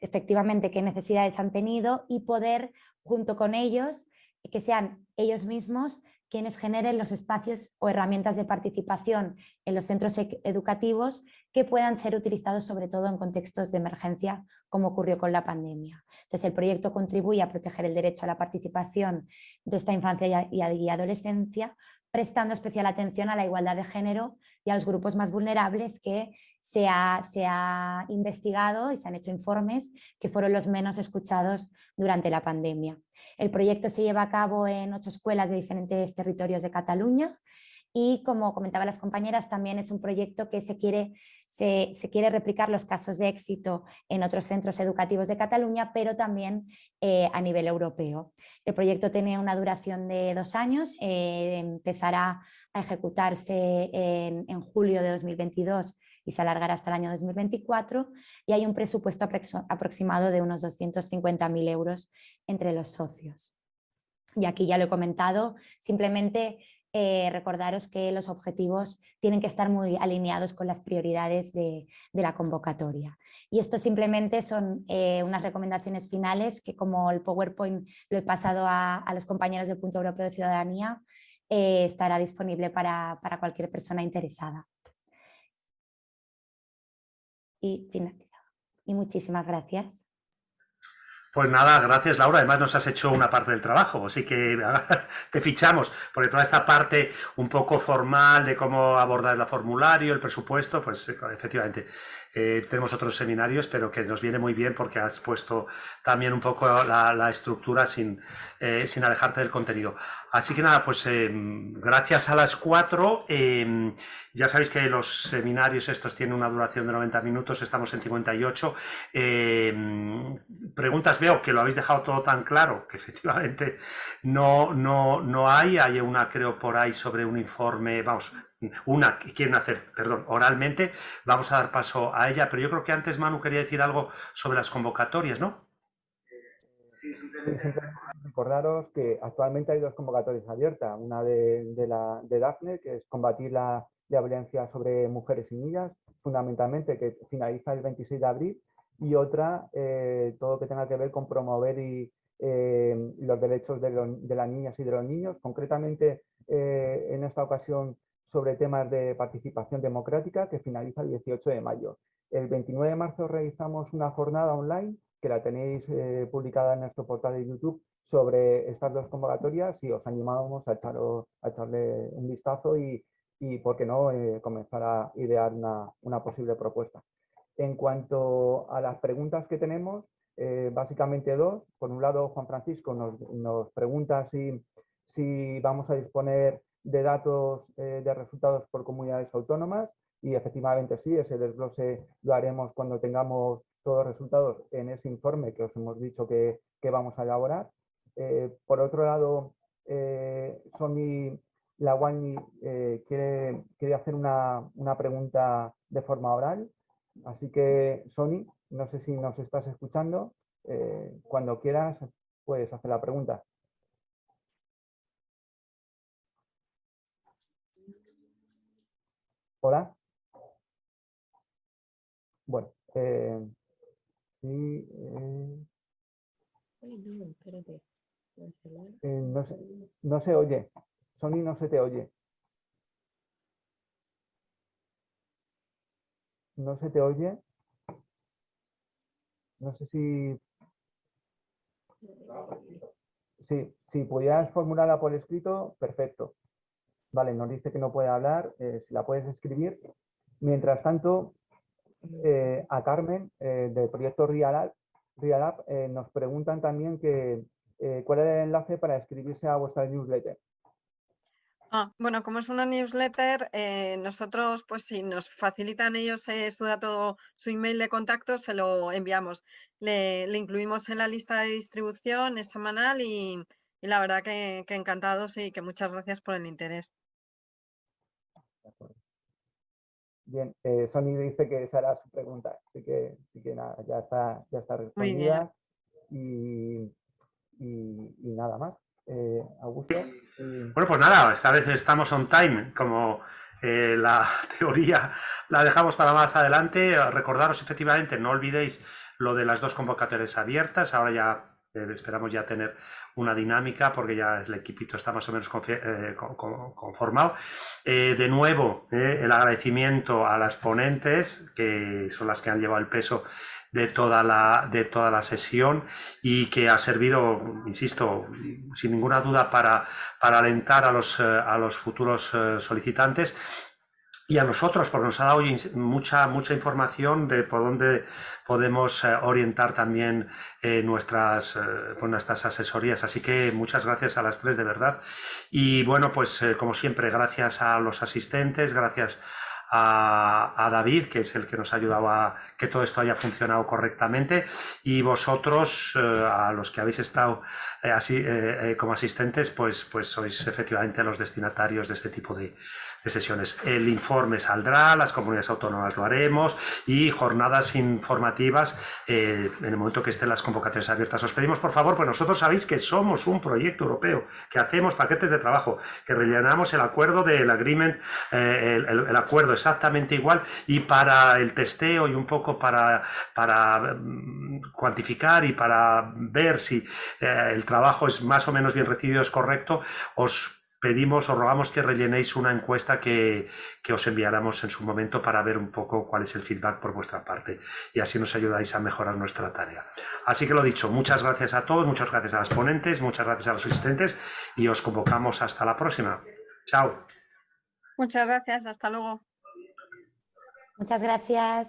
efectivamente qué necesidades han tenido y poder junto con ellos, que sean ellos mismos quienes generen los espacios o herramientas de participación en los centros e-, educativos que puedan ser utilizados sobre todo en contextos de emergencia como ocurrió con la pandemia. Entonces el proyecto contribuye a proteger el derecho a la participación de esta infancia y adolescencia prestando especial atención a la igualdad de género y a los grupos más vulnerables que se ha, investigado y se han hecho informes que fueron los menos escuchados durante la pandemia. El proyecto se lleva a cabo en ocho escuelas de diferentes territorios de Cataluña y como comentaban las compañeras también es un proyecto que se quiere se, quiere replicar los casos de éxito en otros centros educativos de Cataluña, pero también eh, a nivel europeo. El proyecto tiene una duración de dos años, eh, empezará a ejecutarse en, en, julio de 2022 y se alargará hasta el año 2024 y hay un presupuesto aproximado de unos 250.000 euros entre los socios. Y aquí ya lo he comentado, simplemente eh, recordaros que los objetivos tienen que estar muy alineados con las prioridades de, la convocatoria. Y esto simplemente son eh, unas recomendaciones finales que como el PowerPoint lo he pasado a, los compañeros del Punto Europeo de Ciudadanía, eh, estará disponible para, para, cualquier persona interesada. Y finalizado. Y muchísimas gracias. Pues nada, gracias Laura. Además nos has hecho una parte del trabajo, así que te fichamos, porque toda esta parte un poco formal de cómo abordar el formulario, el presupuesto, pues efectivamente eh, tenemos otros seminarios, pero que nos viene muy bien porque has puesto también un poco la, estructura sin, eh, sin alejarte del contenido. Así que nada, pues gracias a las cuatro. Em, ya sabéis que los seminarios estos tienen una duración de 90 minutos, estamos en 58. Em, preguntas, veo que lo habéis dejado todo tan claro, que efectivamente no, no, no hay. Hay una, creo, por ahí sobre un informe, vamos, una que quieren hacer, perdón, oralmente, vamos a dar paso a ella, pero yo creo que antes Manu quería decir algo sobre las convocatorias, ¿no? Sí, simplemente recordaros que actualmente hay dos convocatorias abiertas, una de, la, de DAFNE, que es combatir la, violencia sobre mujeres y niñas, fundamentalmente que finaliza el 26 de abril, y otra, eh, todo que tenga que ver con promover y, eh, los derechos de, las niñas y de los niños. Concretamente, eh, en esta ocasión sobre temas de participación democrática que finaliza el 18 de mayo. El 29 de marzo realizamos una jornada online que la tenéis publicada en nuestro portal de YouTube sobre estas dos convocatorias y os animamos a, a echarle un vistazo y, y por qué no, comenzar a idear una, posible propuesta. En cuanto a las preguntas que tenemos, eh, básicamente dos. Por un lado, Juan Francisco nos, pregunta si, si vamos a disponer de datos eh, de resultados por comunidades autónomas y efectivamente sí, ese desglose lo haremos cuando tengamos todos los resultados en ese informe que os hemos dicho que, vamos a elaborar. Eh, por otro lado, Sony Lawani quiere, quiere, hacer una, una, pregunta de forma oral, así que Sony, no sé si nos estás escuchando, cuando quieras puedes hacer la pregunta. Hola. Bueno, eh, sí. Eh, eh, no, se, no se oye. Sony no se te oye. No se te oye. No sé si... Sí, si pudieras formularla por escrito, perfecto. Vale, nos dice que no puede hablar, eh, si la puedes escribir. Mientras tanto, eh, a Carmen, eh, del proyecto Rialab, nos preguntan también que cuál es el enlace para inscribirse a vuestra newsletter. Ah, bueno, como es una newsletter, eh, nosotros, pues si nos facilitan ellos eh, su dato, su email de contacto, se lo enviamos. Le, incluimos en la lista de distribución, es semanal y, la verdad que, encantados y que muchas gracias por el interés. Bien, eh, Sony dice que esa era su pregunta, así que, que nada, ya está, ya está respondida. Y, y nada más. Eh, Augusto. Bueno, pues nada, esta vez estamos on time, como eh, la teoría la dejamos para más adelante. Recordaros efectivamente, no olvidéis lo de las dos convocatorias abiertas, ahora ya eh, esperamos ya tener una dinámica porque ya el equipito está más o menos conformado. de nuevo, el agradecimiento a las ponentes, que son las que han llevado el peso de toda la, de toda la sesión y que ha servido, insisto, sin ninguna duda para, para alentar a los, eh, a los futuros eh, solicitantes y a nosotros, porque nos ha dado mucha, mucha información de por dónde podemos eh, orientar también nuestras, pues nuestras asesorías. Así que muchas gracias a las tres de verdad. Y bueno, pues como siempre, gracias a los asistentes, gracias a, David, que es el que nos ha ayudado a que todo esto haya funcionado correctamente, y vosotros, eh, a los que habéis estado eh, así, eh, como asistentes, pues, pues sois efectivamente los destinatarios de este tipo de, de sesiones. El informe saldrá, las comunidades autónomas lo haremos y jornadas informativas eh, en el momento que estén las convocatorias abiertas. Os pedimos, por favor, pues nosotros sabéis que somos un proyecto europeo, que hacemos paquetes de trabajo, que rellenamos el acuerdo del agreement, eh, el, acuerdo exactamente igual y para el testeo y un poco para, para mm, cuantificar y para ver si eh, el trabajo es más o menos bien recibido, es correcto, os pedimos o rogamos que rellenéis una encuesta que, os enviáramos en su momento para ver un poco cuál es el feedback por vuestra parte y así nos ayudáis a mejorar nuestra tarea. Así que lo dicho, muchas gracias a todos, muchas gracias a las ponentes, muchas gracias a los asistentes y os convocamos hasta la próxima. Chao. Muchas gracias, hasta luego. Muchas gracias.